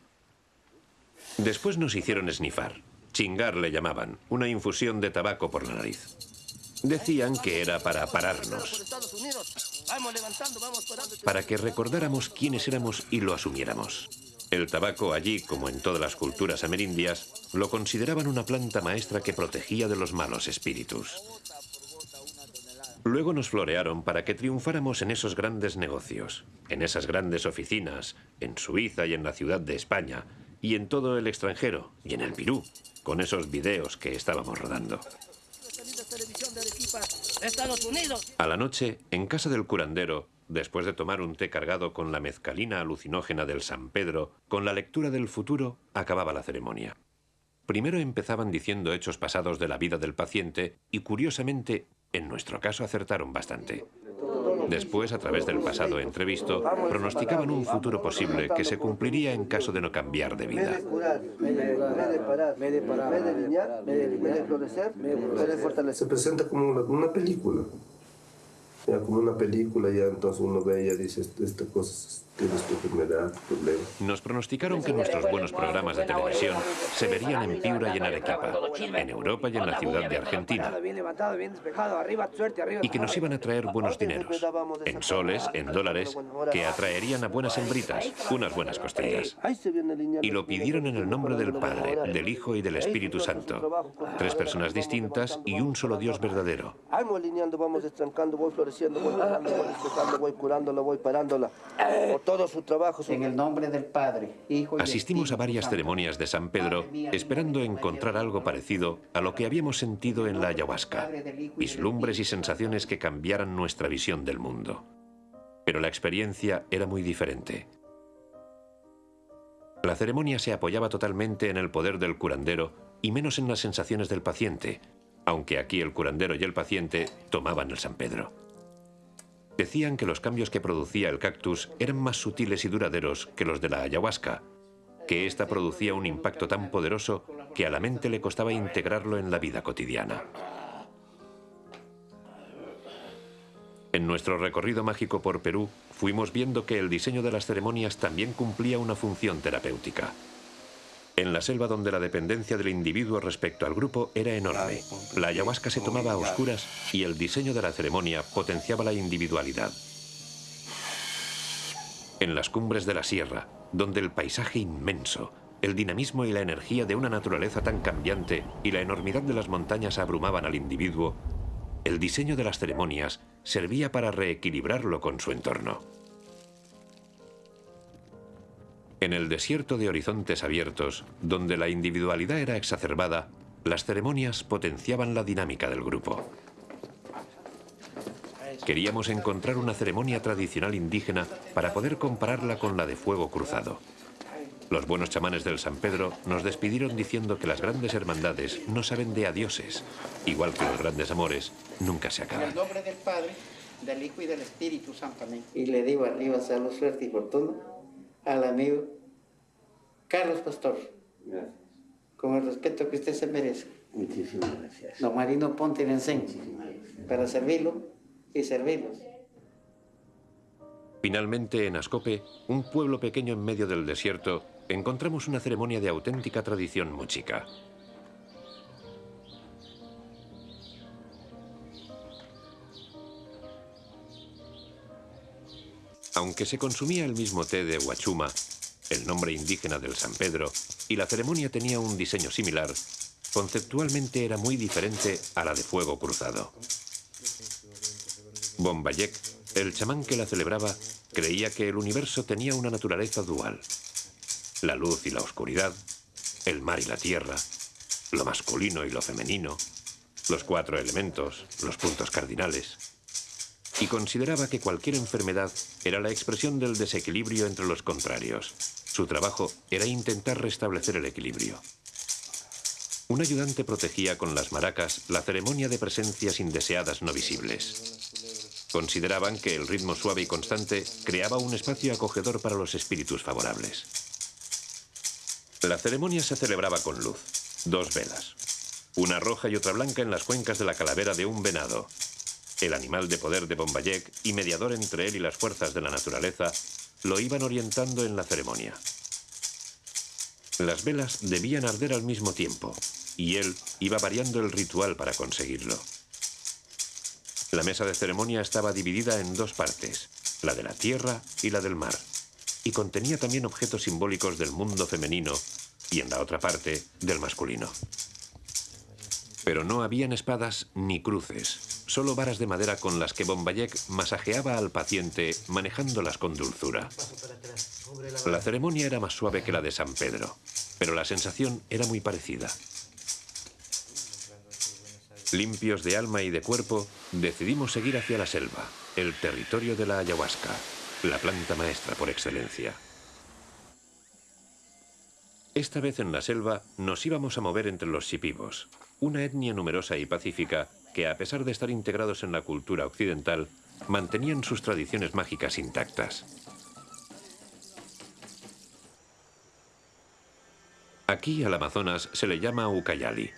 Después nos hicieron esnifar. Chingar le llamaban, una infusión de tabaco por la nariz. Decían que era para pararnos, para que recordáramos quiénes éramos y lo asumiéramos. El tabaco allí, como en todas las culturas amerindias, lo consideraban una planta maestra que protegía de los malos espíritus. Luego nos florearon para que triunfáramos en esos grandes negocios, en esas grandes oficinas, en Suiza y en la ciudad de España, y en todo el extranjero, y en el Pirú, con esos videos que estábamos rodando. A la noche, en casa del curandero, después de tomar un té cargado con la mezcalina alucinógena del San Pedro, con la lectura del futuro, acababa la ceremonia. Primero empezaban diciendo hechos pasados de la vida del paciente y, curiosamente, en nuestro caso acertaron bastante. Después, a través del pasado entrevisto, pronosticaban un futuro posible que se cumpliría en caso de no cambiar de vida. Se presenta como una, película. Ya como una película, ya entonces uno ve y ya dice, esta cosa Nos pronosticaron que nuestros buenos programas de televisión se verían en Piura y en Arequipa, en Europa y en la ciudad de Argentina. Y que nos iban a traer buenos dineros, en soles, en dólares, que atraerían a buenas hembritas, unas buenas costillas. Y lo pidieron en el nombre del Padre, del Hijo y del Espíritu Santo. Tres personas distintas y un solo Dios verdadero. Vamos alineando, vamos voy floreciendo, voy voy voy curándola, voy parándola todo su trabajo. En el nombre del Padre, Hijo y Asistimos a varias ceremonias de San Pedro esperando encontrar algo parecido a lo que habíamos sentido en la ayahuasca, vislumbres y sensaciones que cambiaran nuestra visión del mundo. Pero la experiencia era muy diferente. La ceremonia se apoyaba totalmente en el poder del curandero y menos en las sensaciones del paciente, aunque aquí el curandero y el paciente tomaban el San Pedro. Decían que los cambios que producía el cactus eran más sutiles y duraderos que los de la ayahuasca, que ésta producía un impacto tan poderoso que a la mente le costaba integrarlo en la vida cotidiana. En nuestro recorrido mágico por Perú, fuimos viendo que el diseño de las ceremonias también cumplía una función terapéutica. En la selva donde la dependencia del individuo respecto al grupo era enorme, la ayahuasca se tomaba a oscuras y el diseño de la ceremonia potenciaba la individualidad. En las cumbres de la sierra, donde el paisaje inmenso, el dinamismo y la energía de una naturaleza tan cambiante y la enormidad de las montañas abrumaban al individuo, el diseño de las ceremonias servía para reequilibrarlo con su entorno. En el desierto de horizontes abiertos, donde la individualidad era exacerbada, las ceremonias potenciaban la dinámica del grupo. Queríamos encontrar una ceremonia tradicional indígena para poder compararla con la de fuego cruzado. Los buenos chamanes del San Pedro nos despidieron diciendo que las grandes hermandades no saben de adioses, igual que los grandes amores nunca se acaban. En el nombre del Padre, del Hijo y del Espíritu Santo. Y le digo arriba salud, suerte y fortuna al amigo Carlos Pastor. Gracias. Con el respeto que usted se merece. Muchísimas gracias. Don Marino Ponte Muchísimas Para servirlo y servirlos. Finalmente, en Ascope, un pueblo pequeño en medio del desierto, encontramos una ceremonia de auténtica tradición mochica. Aunque se consumía el mismo té de Huachuma, el nombre indígena del San Pedro, y la ceremonia tenía un diseño similar, conceptualmente era muy diferente a la de fuego cruzado. Bombayek, el chamán que la celebraba, creía que el universo tenía una naturaleza dual. La luz y la oscuridad, el mar y la tierra, lo masculino y lo femenino, los cuatro elementos, los puntos cardinales y consideraba que cualquier enfermedad era la expresión del desequilibrio entre los contrarios. Su trabajo era intentar restablecer el equilibrio. Un ayudante protegía con las maracas la ceremonia de presencias indeseadas no visibles. Consideraban que el ritmo suave y constante creaba un espacio acogedor para los espíritus favorables. La ceremonia se celebraba con luz, dos velas. Una roja y otra blanca en las cuencas de la calavera de un venado. El animal de poder de Bombayek y mediador entre él y las fuerzas de la naturaleza lo iban orientando en la ceremonia. Las velas debían arder al mismo tiempo y él iba variando el ritual para conseguirlo. La mesa de ceremonia estaba dividida en dos partes, la de la tierra y la del mar, y contenía también objetos simbólicos del mundo femenino y en la otra parte del masculino. Pero no habían espadas ni cruces, solo varas de madera con las que Bombayek masajeaba al paciente manejándolas con dulzura. La ceremonia era más suave que la de San Pedro, pero la sensación era muy parecida. Limpios de alma y de cuerpo, decidimos seguir hacia la selva, el territorio de la ayahuasca, la planta maestra por excelencia. Esta vez en la selva nos íbamos a mover entre los shipibos, una etnia numerosa y pacífica que, a pesar de estar integrados en la cultura occidental, mantenían sus tradiciones mágicas intactas. Aquí, al Amazonas, se le llama Ucayali.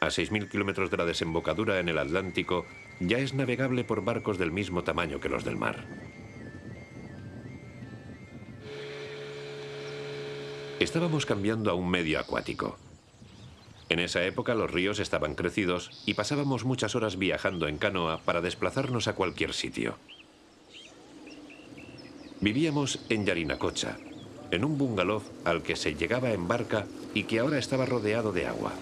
A 6.000 kilómetros de la desembocadura en el Atlántico, ya es navegable por barcos del mismo tamaño que los del mar. Estábamos cambiando a un medio acuático. En esa época los ríos estaban crecidos y pasábamos muchas horas viajando en canoa para desplazarnos a cualquier sitio. Vivíamos en Yarinacocha, en un bungalow al que se llegaba en barca y que ahora estaba rodeado de agua.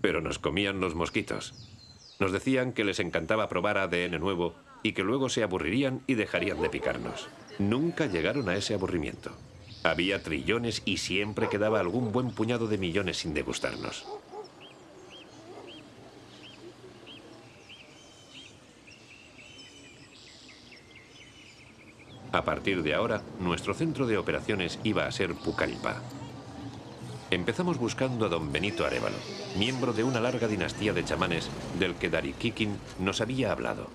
Pero nos comían los mosquitos. Nos decían que les encantaba probar ADN nuevo y que luego se aburrirían y dejarían de picarnos. Nunca llegaron a ese aburrimiento. Había trillones y siempre quedaba algún buen puñado de millones sin degustarnos. A partir de ahora, nuestro centro de operaciones iba a ser Pucallpa. Empezamos buscando a don Benito Arevalo, miembro de una larga dinastía de chamanes del que Dari Kikin nos había hablado.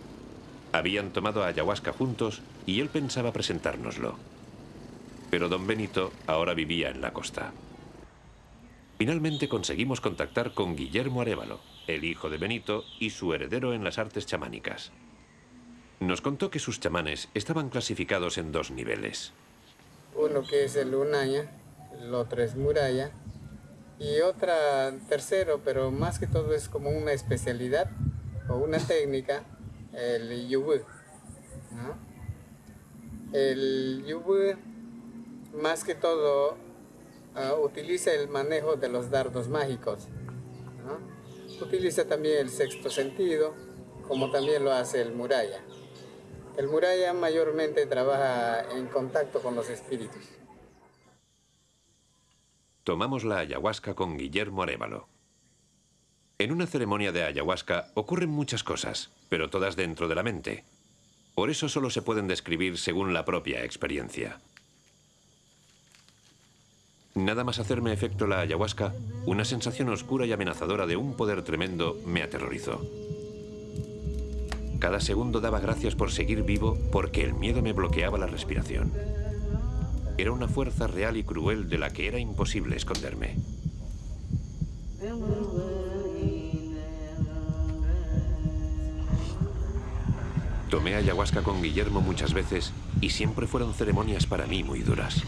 Habían tomado ayahuasca juntos y él pensaba presentárnoslo. Pero don Benito ahora vivía en la costa. Finalmente conseguimos contactar con Guillermo Arevalo, el hijo de Benito y su heredero en las artes chamánicas. Nos contó que sus chamanes estaban clasificados en dos niveles. Uno que es el Unaya, el otro es Muralla, y otra tercero, pero más que todo es como una especialidad o una técnica el yubu. El yubu más que todo ah, utiliza el manejo de los dardos mágicos. Utiliza también el sexto sentido, como también lo hace el muralla. El muralla mayormente trabaja en contacto con los espíritus. Tomamos la ayahuasca con Guillermo Arevalo. En una ceremonia de ayahuasca ocurren muchas cosas, pero todas dentro de la mente. Por eso solo se pueden describir según la propia experiencia. Nada más hacerme efecto la ayahuasca, una sensación oscura y amenazadora de un poder tremendo me aterrorizó. Cada segundo daba gracias por seguir vivo porque el miedo me bloqueaba la respiración. Era una fuerza real y cruel de la que era imposible esconderme. Tomé ayahuasca con Guillermo muchas veces y siempre fueron ceremonias para mí muy duras.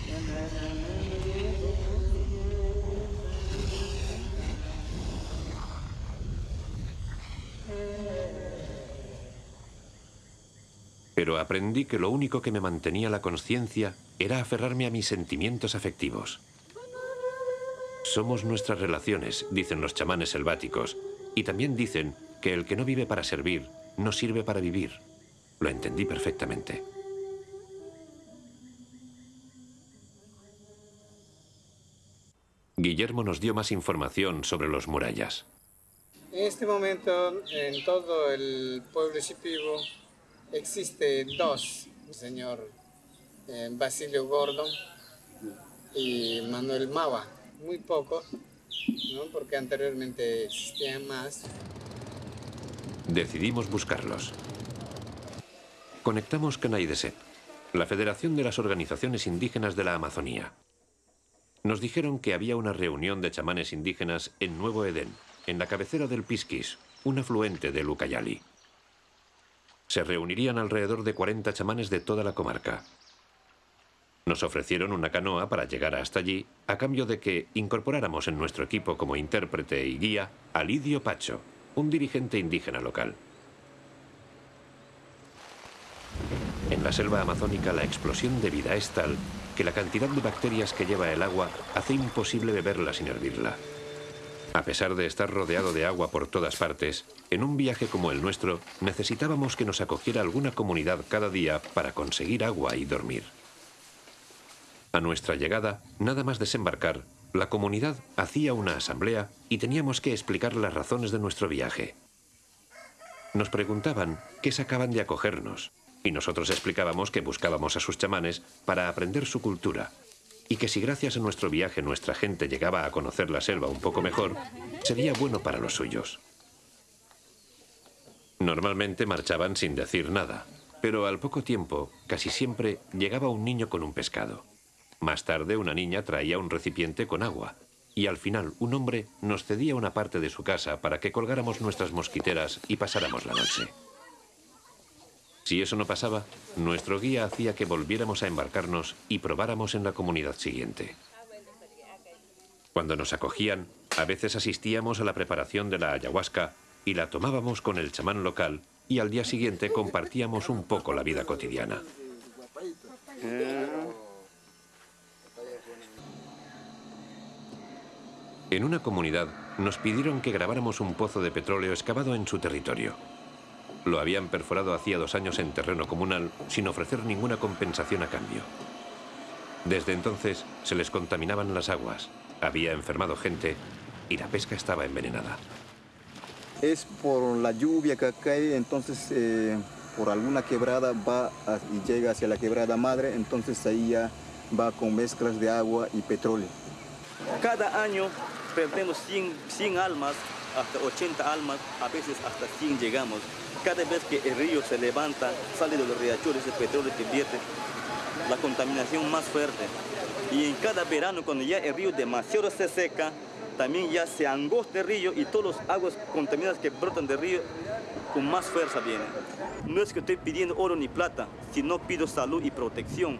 Pero aprendí que lo único que me mantenía la conciencia era aferrarme a mis sentimientos afectivos. Somos nuestras relaciones, dicen los chamanes selváticos, y también dicen que el que no vive para servir, no sirve para vivir. Lo entendí perfectamente. Guillermo nos dio más información sobre los murallas. En este momento, en todo el pueblo Shipibo, existe dos, señor Basilio Gordon y Manuel Mava, muy pocos, ¿no? porque anteriormente existían más. Decidimos buscarlos. Conectamos Canaideset, la Federación de las Organizaciones Indígenas de la Amazonía. Nos dijeron que había una reunión de chamanes indígenas en Nuevo Edén, en la cabecera del Pisquis, un afluente del Ucayali. Se reunirían alrededor de 40 chamanes de toda la comarca. Nos ofrecieron una canoa para llegar hasta allí, a cambio de que incorporáramos en nuestro equipo como intérprete y guía a Lidio Pacho, un dirigente indígena local. En la selva amazónica la explosión de vida es tal que la cantidad de bacterias que lleva el agua hace imposible beberla sin hervirla. A pesar de estar rodeado de agua por todas partes, en un viaje como el nuestro necesitábamos que nos acogiera alguna comunidad cada día para conseguir agua y dormir. A nuestra llegada, nada más desembarcar, la comunidad hacía una asamblea y teníamos que explicar las razones de nuestro viaje. Nos preguntaban qué sacaban de acogernos, y nosotros explicábamos que buscábamos a sus chamanes para aprender su cultura y que si gracias a nuestro viaje nuestra gente llegaba a conocer la selva un poco mejor, sería bueno para los suyos. Normalmente marchaban sin decir nada, pero al poco tiempo, casi siempre, llegaba un niño con un pescado. Más tarde una niña traía un recipiente con agua, y al final un hombre nos cedía una parte de su casa para que colgáramos nuestras mosquiteras y pasáramos la noche. Si eso no pasaba, nuestro guía hacía que volviéramos a embarcarnos y probáramos en la comunidad siguiente. Cuando nos acogían, a veces asistíamos a la preparación de la ayahuasca y la tomábamos con el chamán local y al día siguiente compartíamos un poco la vida cotidiana. En una comunidad nos pidieron que grabáramos un pozo de petróleo excavado en su territorio. Lo habían perforado hacía dos años en terreno comunal sin ofrecer ninguna compensación a cambio. Desde entonces se les contaminaban las aguas, había enfermado gente y la pesca estaba envenenada. Es por la lluvia que cae, entonces eh, por alguna quebrada va y llega hacia la quebrada madre, entonces ahí ya va con mezclas de agua y petróleo. Cada año perdemos 100, 100 almas, hasta 80 almas, a veces hasta 100 llegamos. Cada vez que el río se levanta, sale de los riachuelos el petróleo que vierte, la contaminación más fuerte. Y en cada verano, cuando ya el río demasiado se seca, también ya se angosta el río y todas las aguas contaminadas que brotan del río con más fuerza vienen. No es que estoy pidiendo oro ni plata, sino pido salud y protección.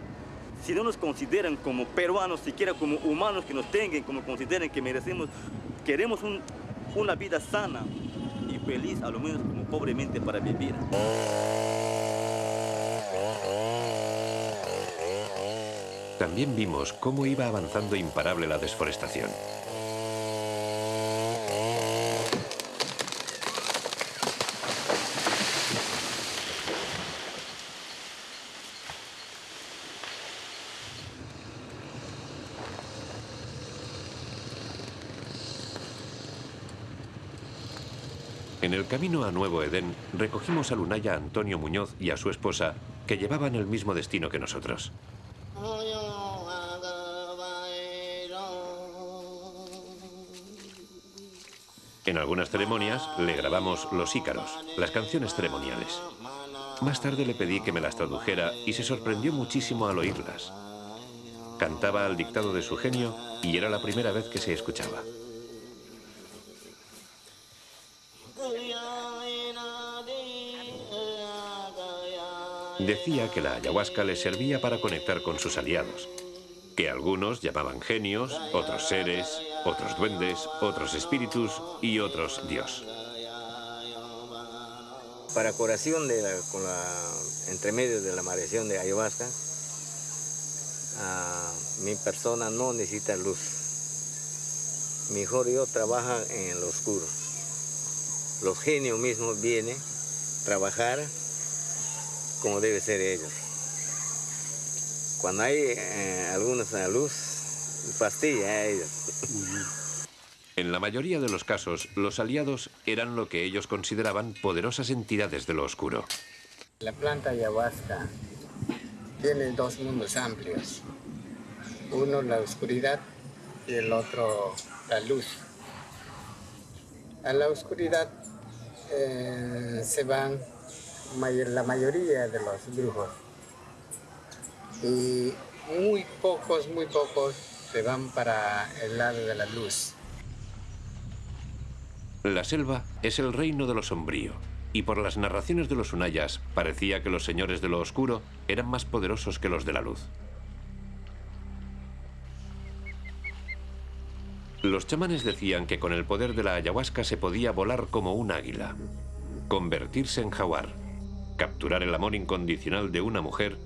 Si no nos consideran como peruanos, siquiera como humanos que nos tengan, como consideren que merecemos, queremos una vida sana, feliz, a lo menos como pobremente para vivir. También vimos cómo iba avanzando imparable la desforestación. En el camino a Nuevo Edén recogimos a Lunaya Antonio Muñoz y a su esposa, que llevaban el mismo destino que nosotros. En algunas ceremonias le grabamos los ícaros, las canciones ceremoniales. Más tarde le pedí que me las tradujera y se sorprendió muchísimo al oírlas. Cantaba al dictado de su genio y era la primera vez que se escuchaba. Decía que la ayahuasca le servía para conectar con sus aliados, que algunos llamaban genios, otros seres, otros duendes, otros espíritus y otros Dios. Para curación de con la, entre medio de la maldición de ayahuasca, mi persona no necesita luz. Mejor yo trabajo en lo oscuro. Los genios mismos vienen a trabajar como debe ser ellos. Cuando hay eh, algunos en la luz, fastidia a ellos. En la mayoría de los casos, los aliados eran lo que ellos consideraban poderosas entidades de lo oscuro. La planta ayahuasca tiene dos mundos amplios. Uno la oscuridad y el otro la luz. A la oscuridad eh, se van la mayoría de los brujos. y muy pocos, muy pocos se van para el lado de la luz. La selva es el reino de lo sombrío, y por las narraciones de los Unayas parecía que los señores de lo oscuro eran más poderosos que los de la luz. Los chamanes decían que con el poder de la ayahuasca se podía volar como un águila, convertirse en jaguar, capturar el amor incondicional de una mujer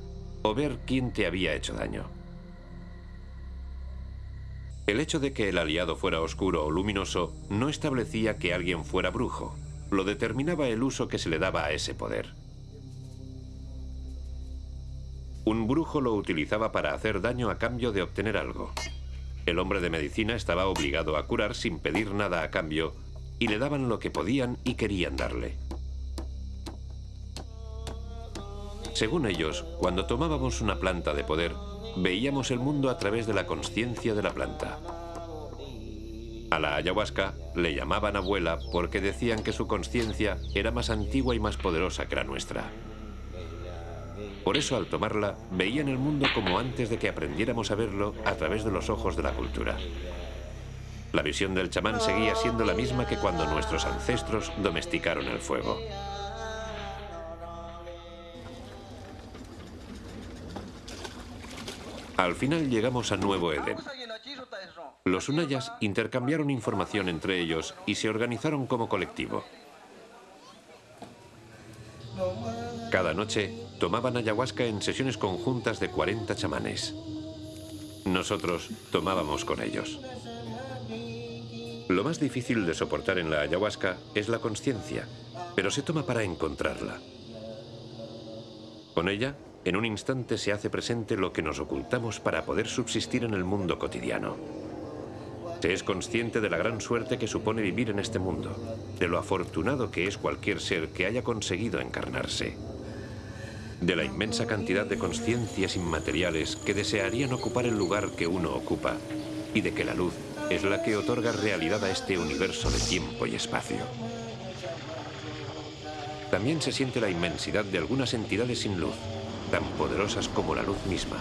o ver quién te había hecho daño. El hecho de que el aliado fuera oscuro o luminoso no establecía que alguien fuera brujo, lo determinaba el uso que se le daba a ese poder. Un brujo lo utilizaba para hacer daño a cambio de obtener algo. El hombre de medicina estaba obligado a curar sin pedir nada a cambio y le daban lo que podían y querían darle. Según ellos, cuando tomábamos una planta de poder, veíamos el mundo a través de la conciencia de la planta. A la ayahuasca le llamaban abuela porque decían que su conciencia era más antigua y más poderosa que la nuestra. Por eso al tomarla veían el mundo como antes de que aprendiéramos a verlo a través de los ojos de la cultura. La visión del chamán seguía siendo la misma que cuando nuestros ancestros domesticaron el fuego. Al final llegamos a Nuevo Edén. Los Unayas intercambiaron información entre ellos y se organizaron como colectivo. Cada noche tomaban ayahuasca en sesiones conjuntas de 40 chamanes. Nosotros tomábamos con ellos. Lo más difícil de soportar en la ayahuasca es la conciencia, pero se toma para encontrarla. Con ella en un instante se hace presente lo que nos ocultamos para poder subsistir en el mundo cotidiano. Se es consciente de la gran suerte que supone vivir en este mundo, de lo afortunado que es cualquier ser que haya conseguido encarnarse, de la inmensa cantidad de conciencias inmateriales que desearían ocupar el lugar que uno ocupa y de que la luz es la que otorga realidad a este universo de tiempo y espacio. También se siente la inmensidad de algunas entidades sin luz, tan poderosas como la luz misma.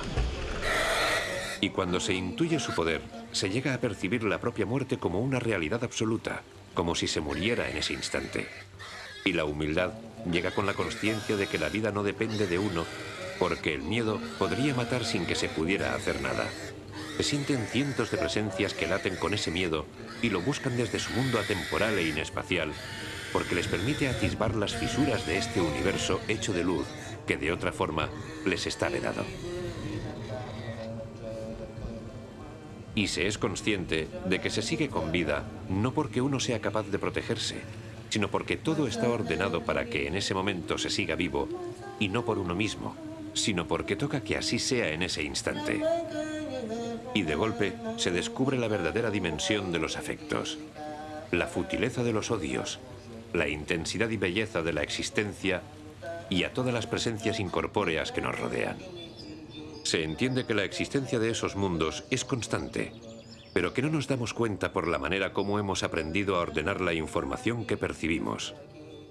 Y cuando se intuye su poder, se llega a percibir la propia muerte como una realidad absoluta, como si se muriera en ese instante. Y la humildad llega con la conciencia de que la vida no depende de uno, porque el miedo podría matar sin que se pudiera hacer nada. Se sienten cientos de presencias que laten con ese miedo y lo buscan desde su mundo atemporal e inespacial, porque les permite atisbar las fisuras de este universo hecho de luz que de otra forma les está vedado. Y se es consciente de que se sigue con vida no porque uno sea capaz de protegerse, sino porque todo está ordenado para que en ese momento se siga vivo, y no por uno mismo, sino porque toca que así sea en ese instante. Y de golpe se descubre la verdadera dimensión de los afectos, la futileza de los odios, la intensidad y belleza de la existencia y a todas las presencias incorpóreas que nos rodean. Se entiende que la existencia de esos mundos es constante, pero que no nos damos cuenta por la manera como hemos aprendido a ordenar la información que percibimos,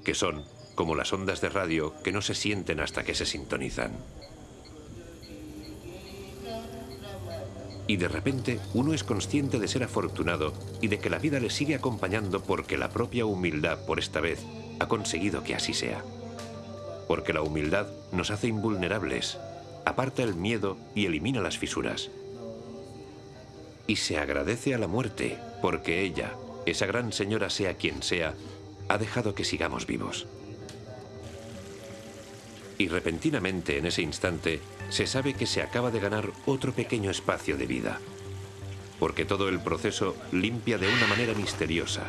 que son como las ondas de radio que no se sienten hasta que se sintonizan. Y de repente uno es consciente de ser afortunado y de que la vida le sigue acompañando porque la propia humildad, por esta vez, ha conseguido que así sea porque la humildad nos hace invulnerables, aparta el miedo y elimina las fisuras. Y se agradece a la muerte, porque ella, esa gran señora sea quien sea, ha dejado que sigamos vivos. Y repentinamente en ese instante se sabe que se acaba de ganar otro pequeño espacio de vida, porque todo el proceso limpia de una manera misteriosa.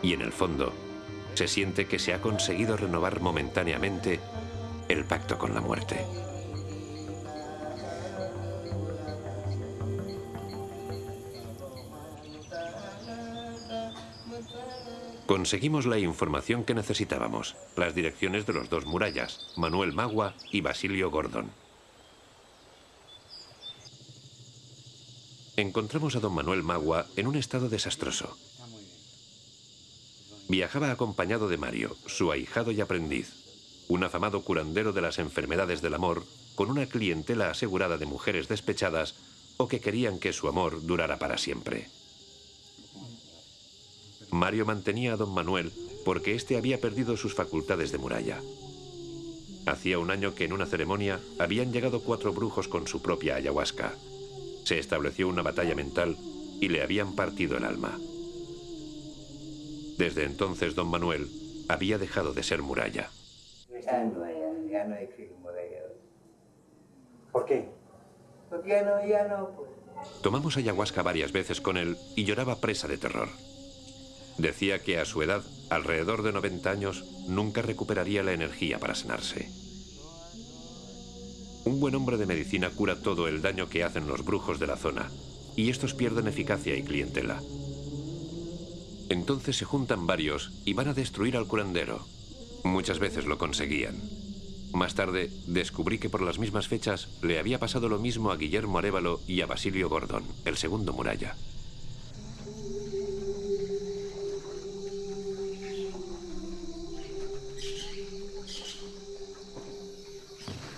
Y en el fondo, se siente que se ha conseguido renovar momentáneamente el pacto con la muerte. Conseguimos la información que necesitábamos, las direcciones de los dos murallas, Manuel Magua y Basilio Gordon. Encontramos a don Manuel Magua en un estado desastroso. Viajaba acompañado de Mario, su ahijado y aprendiz, un afamado curandero de las enfermedades del amor con una clientela asegurada de mujeres despechadas o que querían que su amor durara para siempre. Mario mantenía a don Manuel porque éste había perdido sus facultades de muralla. Hacía un año que en una ceremonia habían llegado cuatro brujos con su propia ayahuasca. Se estableció una batalla mental y le habían partido el alma. Desde entonces don Manuel había dejado de ser muralla. ¿Por qué? Porque ya no, ya no, pues. Tomamos ayahuasca varias veces con él y lloraba presa de terror. Decía que a su edad, alrededor de 90 años, nunca recuperaría la energía para sanarse. Un buen hombre de medicina cura todo el daño que hacen los brujos de la zona, y estos pierden eficacia y clientela. Entonces se juntan varios y van a destruir al curandero. Muchas veces lo conseguían. Más tarde, descubrí que por las mismas fechas le había pasado lo mismo a Guillermo Arevalo y a Basilio Gordón, el segundo muralla.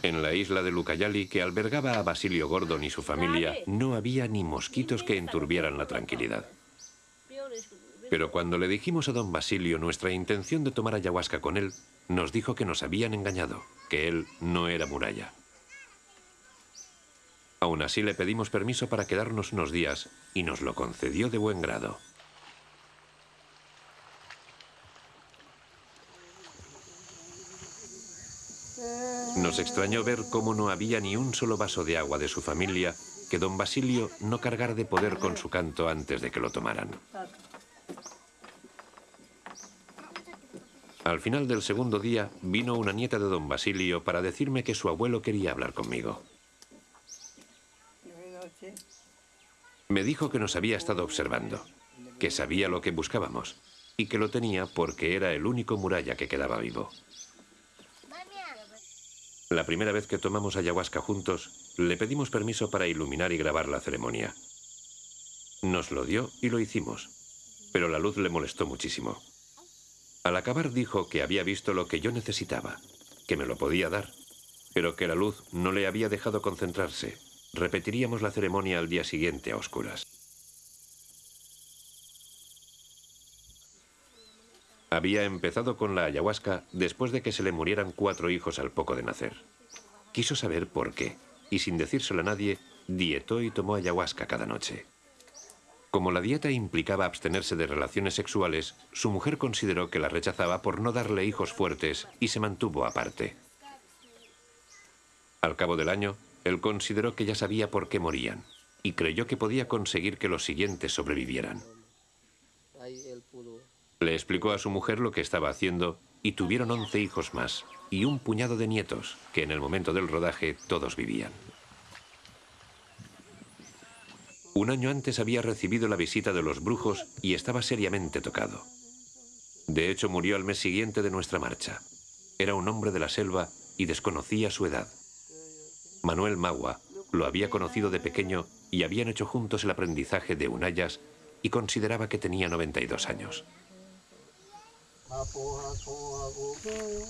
En la isla de Lucayali, que albergaba a Basilio Gordon y su familia, no había ni mosquitos que enturbieran la tranquilidad. Pero cuando le dijimos a don Basilio nuestra intención de tomar ayahuasca con él, nos dijo que nos habían engañado, que él no era muralla. Aún así le pedimos permiso para quedarnos unos días y nos lo concedió de buen grado. Nos extrañó ver cómo no había ni un solo vaso de agua de su familia que don Basilio no cargara de poder con su canto antes de que lo tomaran. Al final del segundo día vino una nieta de don Basilio para decirme que su abuelo quería hablar conmigo. Me dijo que nos había estado observando, que sabía lo que buscábamos y que lo tenía porque era el único muralla que quedaba vivo. La primera vez que tomamos ayahuasca juntos, le pedimos permiso para iluminar y grabar la ceremonia. Nos lo dio y lo hicimos, pero la luz le molestó muchísimo. Al acabar dijo que había visto lo que yo necesitaba, que me lo podía dar, pero que la luz no le había dejado concentrarse. Repetiríamos la ceremonia al día siguiente a oscuras. Había empezado con la ayahuasca después de que se le murieran cuatro hijos al poco de nacer. Quiso saber por qué, y sin decírselo a nadie, dietó y tomó ayahuasca cada noche. Como la dieta implicaba abstenerse de relaciones sexuales, su mujer consideró que la rechazaba por no darle hijos fuertes y se mantuvo aparte. Al cabo del año, él consideró que ya sabía por qué morían y creyó que podía conseguir que los siguientes sobrevivieran. Le explicó a su mujer lo que estaba haciendo y tuvieron 11 hijos más y un puñado de nietos que en el momento del rodaje todos vivían. Un año antes había recibido la visita de los brujos y estaba seriamente tocado. De hecho, murió al mes siguiente de nuestra marcha. Era un hombre de la selva y desconocía su edad. Manuel Magua lo había conocido de pequeño y habían hecho juntos el aprendizaje de Unayas y consideraba que tenía 92 años.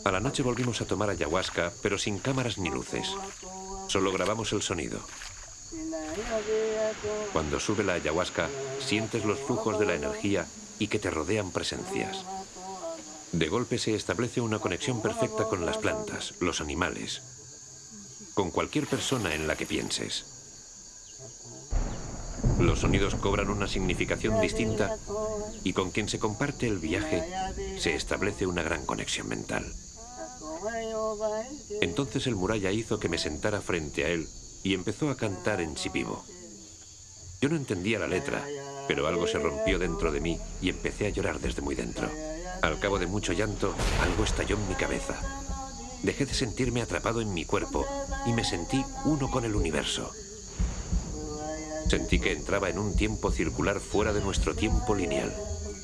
A la noche volvimos a tomar ayahuasca, pero sin cámaras ni luces. Solo grabamos el sonido. Cuando sube la ayahuasca, sientes los flujos de la energía y que te rodean presencias. De golpe se establece una conexión perfecta con las plantas, los animales, con cualquier persona en la que pienses. Los sonidos cobran una significación distinta y con quien se comparte el viaje se establece una gran conexión mental. Entonces el muralla hizo que me sentara frente a él y empezó a cantar en chipivo. Yo no entendía la letra, pero algo se rompió dentro de mí y empecé a llorar desde muy dentro. Al cabo de mucho llanto, algo estalló en mi cabeza. Dejé de sentirme atrapado en mi cuerpo y me sentí uno con el universo. Sentí que entraba en un tiempo circular fuera de nuestro tiempo lineal.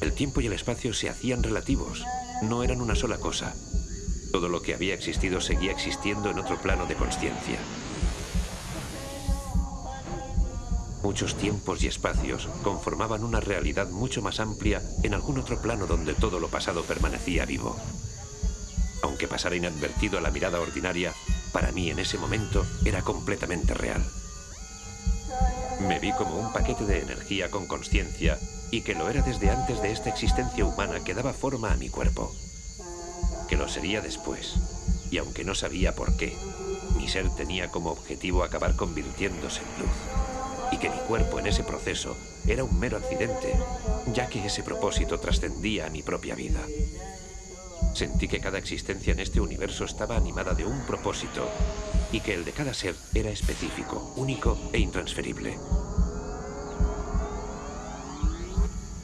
El tiempo y el espacio se hacían relativos, no eran una sola cosa. Todo lo que había existido seguía existiendo en otro plano de conciencia. Muchos tiempos y espacios conformaban una realidad mucho más amplia en algún otro plano donde todo lo pasado permanecía vivo. Aunque pasara inadvertido a la mirada ordinaria, para mí en ese momento era completamente real. Me vi como un paquete de energía con conciencia y que lo era desde antes de esta existencia humana que daba forma a mi cuerpo. Que lo sería después, y aunque no sabía por qué, mi ser tenía como objetivo acabar convirtiéndose en luz. Y que mi cuerpo en ese proceso era un mero accidente, ya que ese propósito trascendía a mi propia vida. Sentí que cada existencia en este universo estaba animada de un propósito y que el de cada ser era específico, único e intransferible.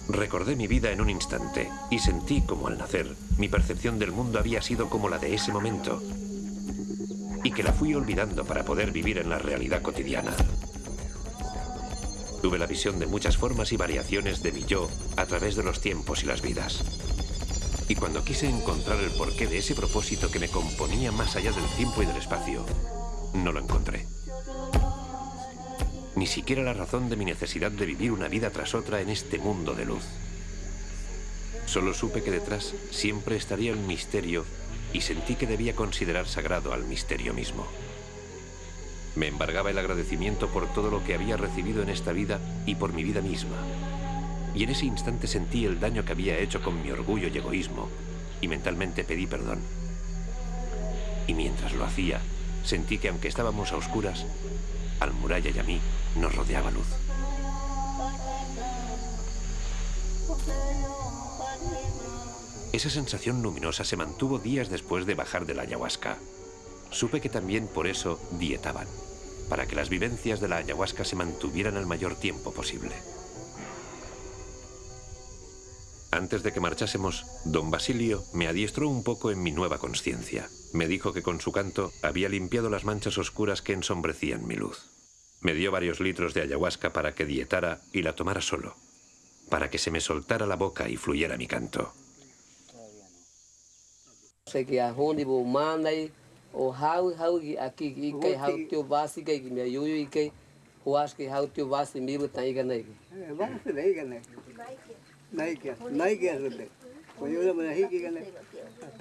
Recordé mi vida en un instante y sentí como al nacer mi percepción del mundo había sido como la de ese momento y que la fui olvidando para poder vivir en la realidad cotidiana. Tuve la visión de muchas formas y variaciones de mi yo a través de los tiempos y las vidas. Y cuando quise encontrar el porqué de ese propósito que me componía más allá del tiempo y del espacio, no lo encontré. Ni siquiera la razón de mi necesidad de vivir una vida tras otra en este mundo de luz. Solo supe que detrás siempre estaría el misterio y sentí que debía considerar sagrado al misterio mismo. Me embargaba el agradecimiento por todo lo que había recibido en esta vida y por mi vida misma. Y en ese instante sentí el daño que había hecho con mi orgullo y egoísmo, y mentalmente pedí perdón. Y mientras lo hacía, sentí que aunque estábamos a oscuras, al muralla y a mí nos rodeaba luz. Esa sensación luminosa se mantuvo días después de bajar de la ayahuasca. Supe que también por eso dietaban, para que las vivencias de la ayahuasca se mantuvieran el mayor tiempo posible. Antes de que marchásemos, don Basilio me adiestró un poco en mi nueva conciencia. Me dijo que con su canto había limpiado las manchas oscuras que ensombrecían mi luz. Me dio varios litros de ayahuasca para que dietara y la tomara solo, para que se me soltara la boca y fluyera mi canto.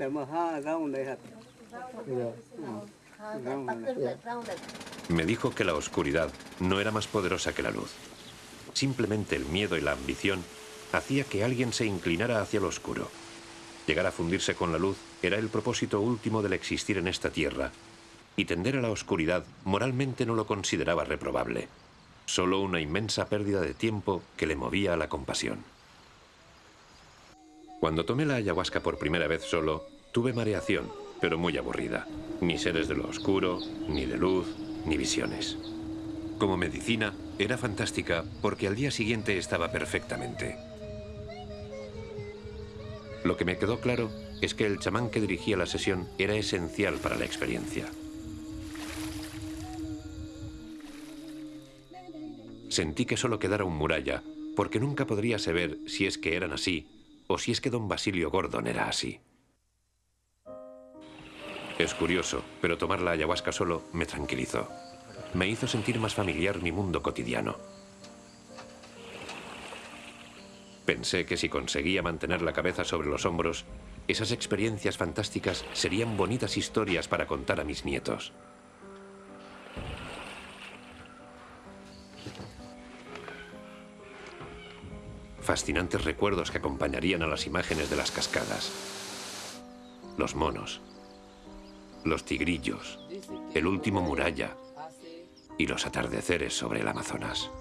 Maha. Me dijo que la oscuridad no era más poderosa que la luz. Simplemente el miedo y la ambición hacía que alguien se inclinara hacia lo oscuro. Llegar a fundirse con la luz era el propósito último del existir en esta tierra, y tender a la oscuridad moralmente no lo consideraba reprobable, solo una inmensa pérdida de tiempo que le movía a la compasión. Cuando tomé la ayahuasca por primera vez solo, tuve mareación, pero muy aburrida. Ni seres de lo oscuro, ni de luz, ni visiones. Como medicina, era fantástica porque al día siguiente estaba perfectamente. Lo que me quedó claro es que el chamán que dirigía la sesión era esencial para la experiencia. Sentí que solo quedara un muralla, porque nunca podría saber si es que eran así o si es que don Basilio Gordon era así. Es curioso, pero tomar la ayahuasca solo me tranquilizó. Me hizo sentir más familiar mi mundo cotidiano. Pensé que si conseguía mantener la cabeza sobre los hombros, esas experiencias fantásticas serían bonitas historias para contar a mis nietos. Fascinantes recuerdos que acompañarían a las imágenes de las cascadas. Los monos. Los tigrillos. El último muralla. Y los atardeceres sobre el Amazonas.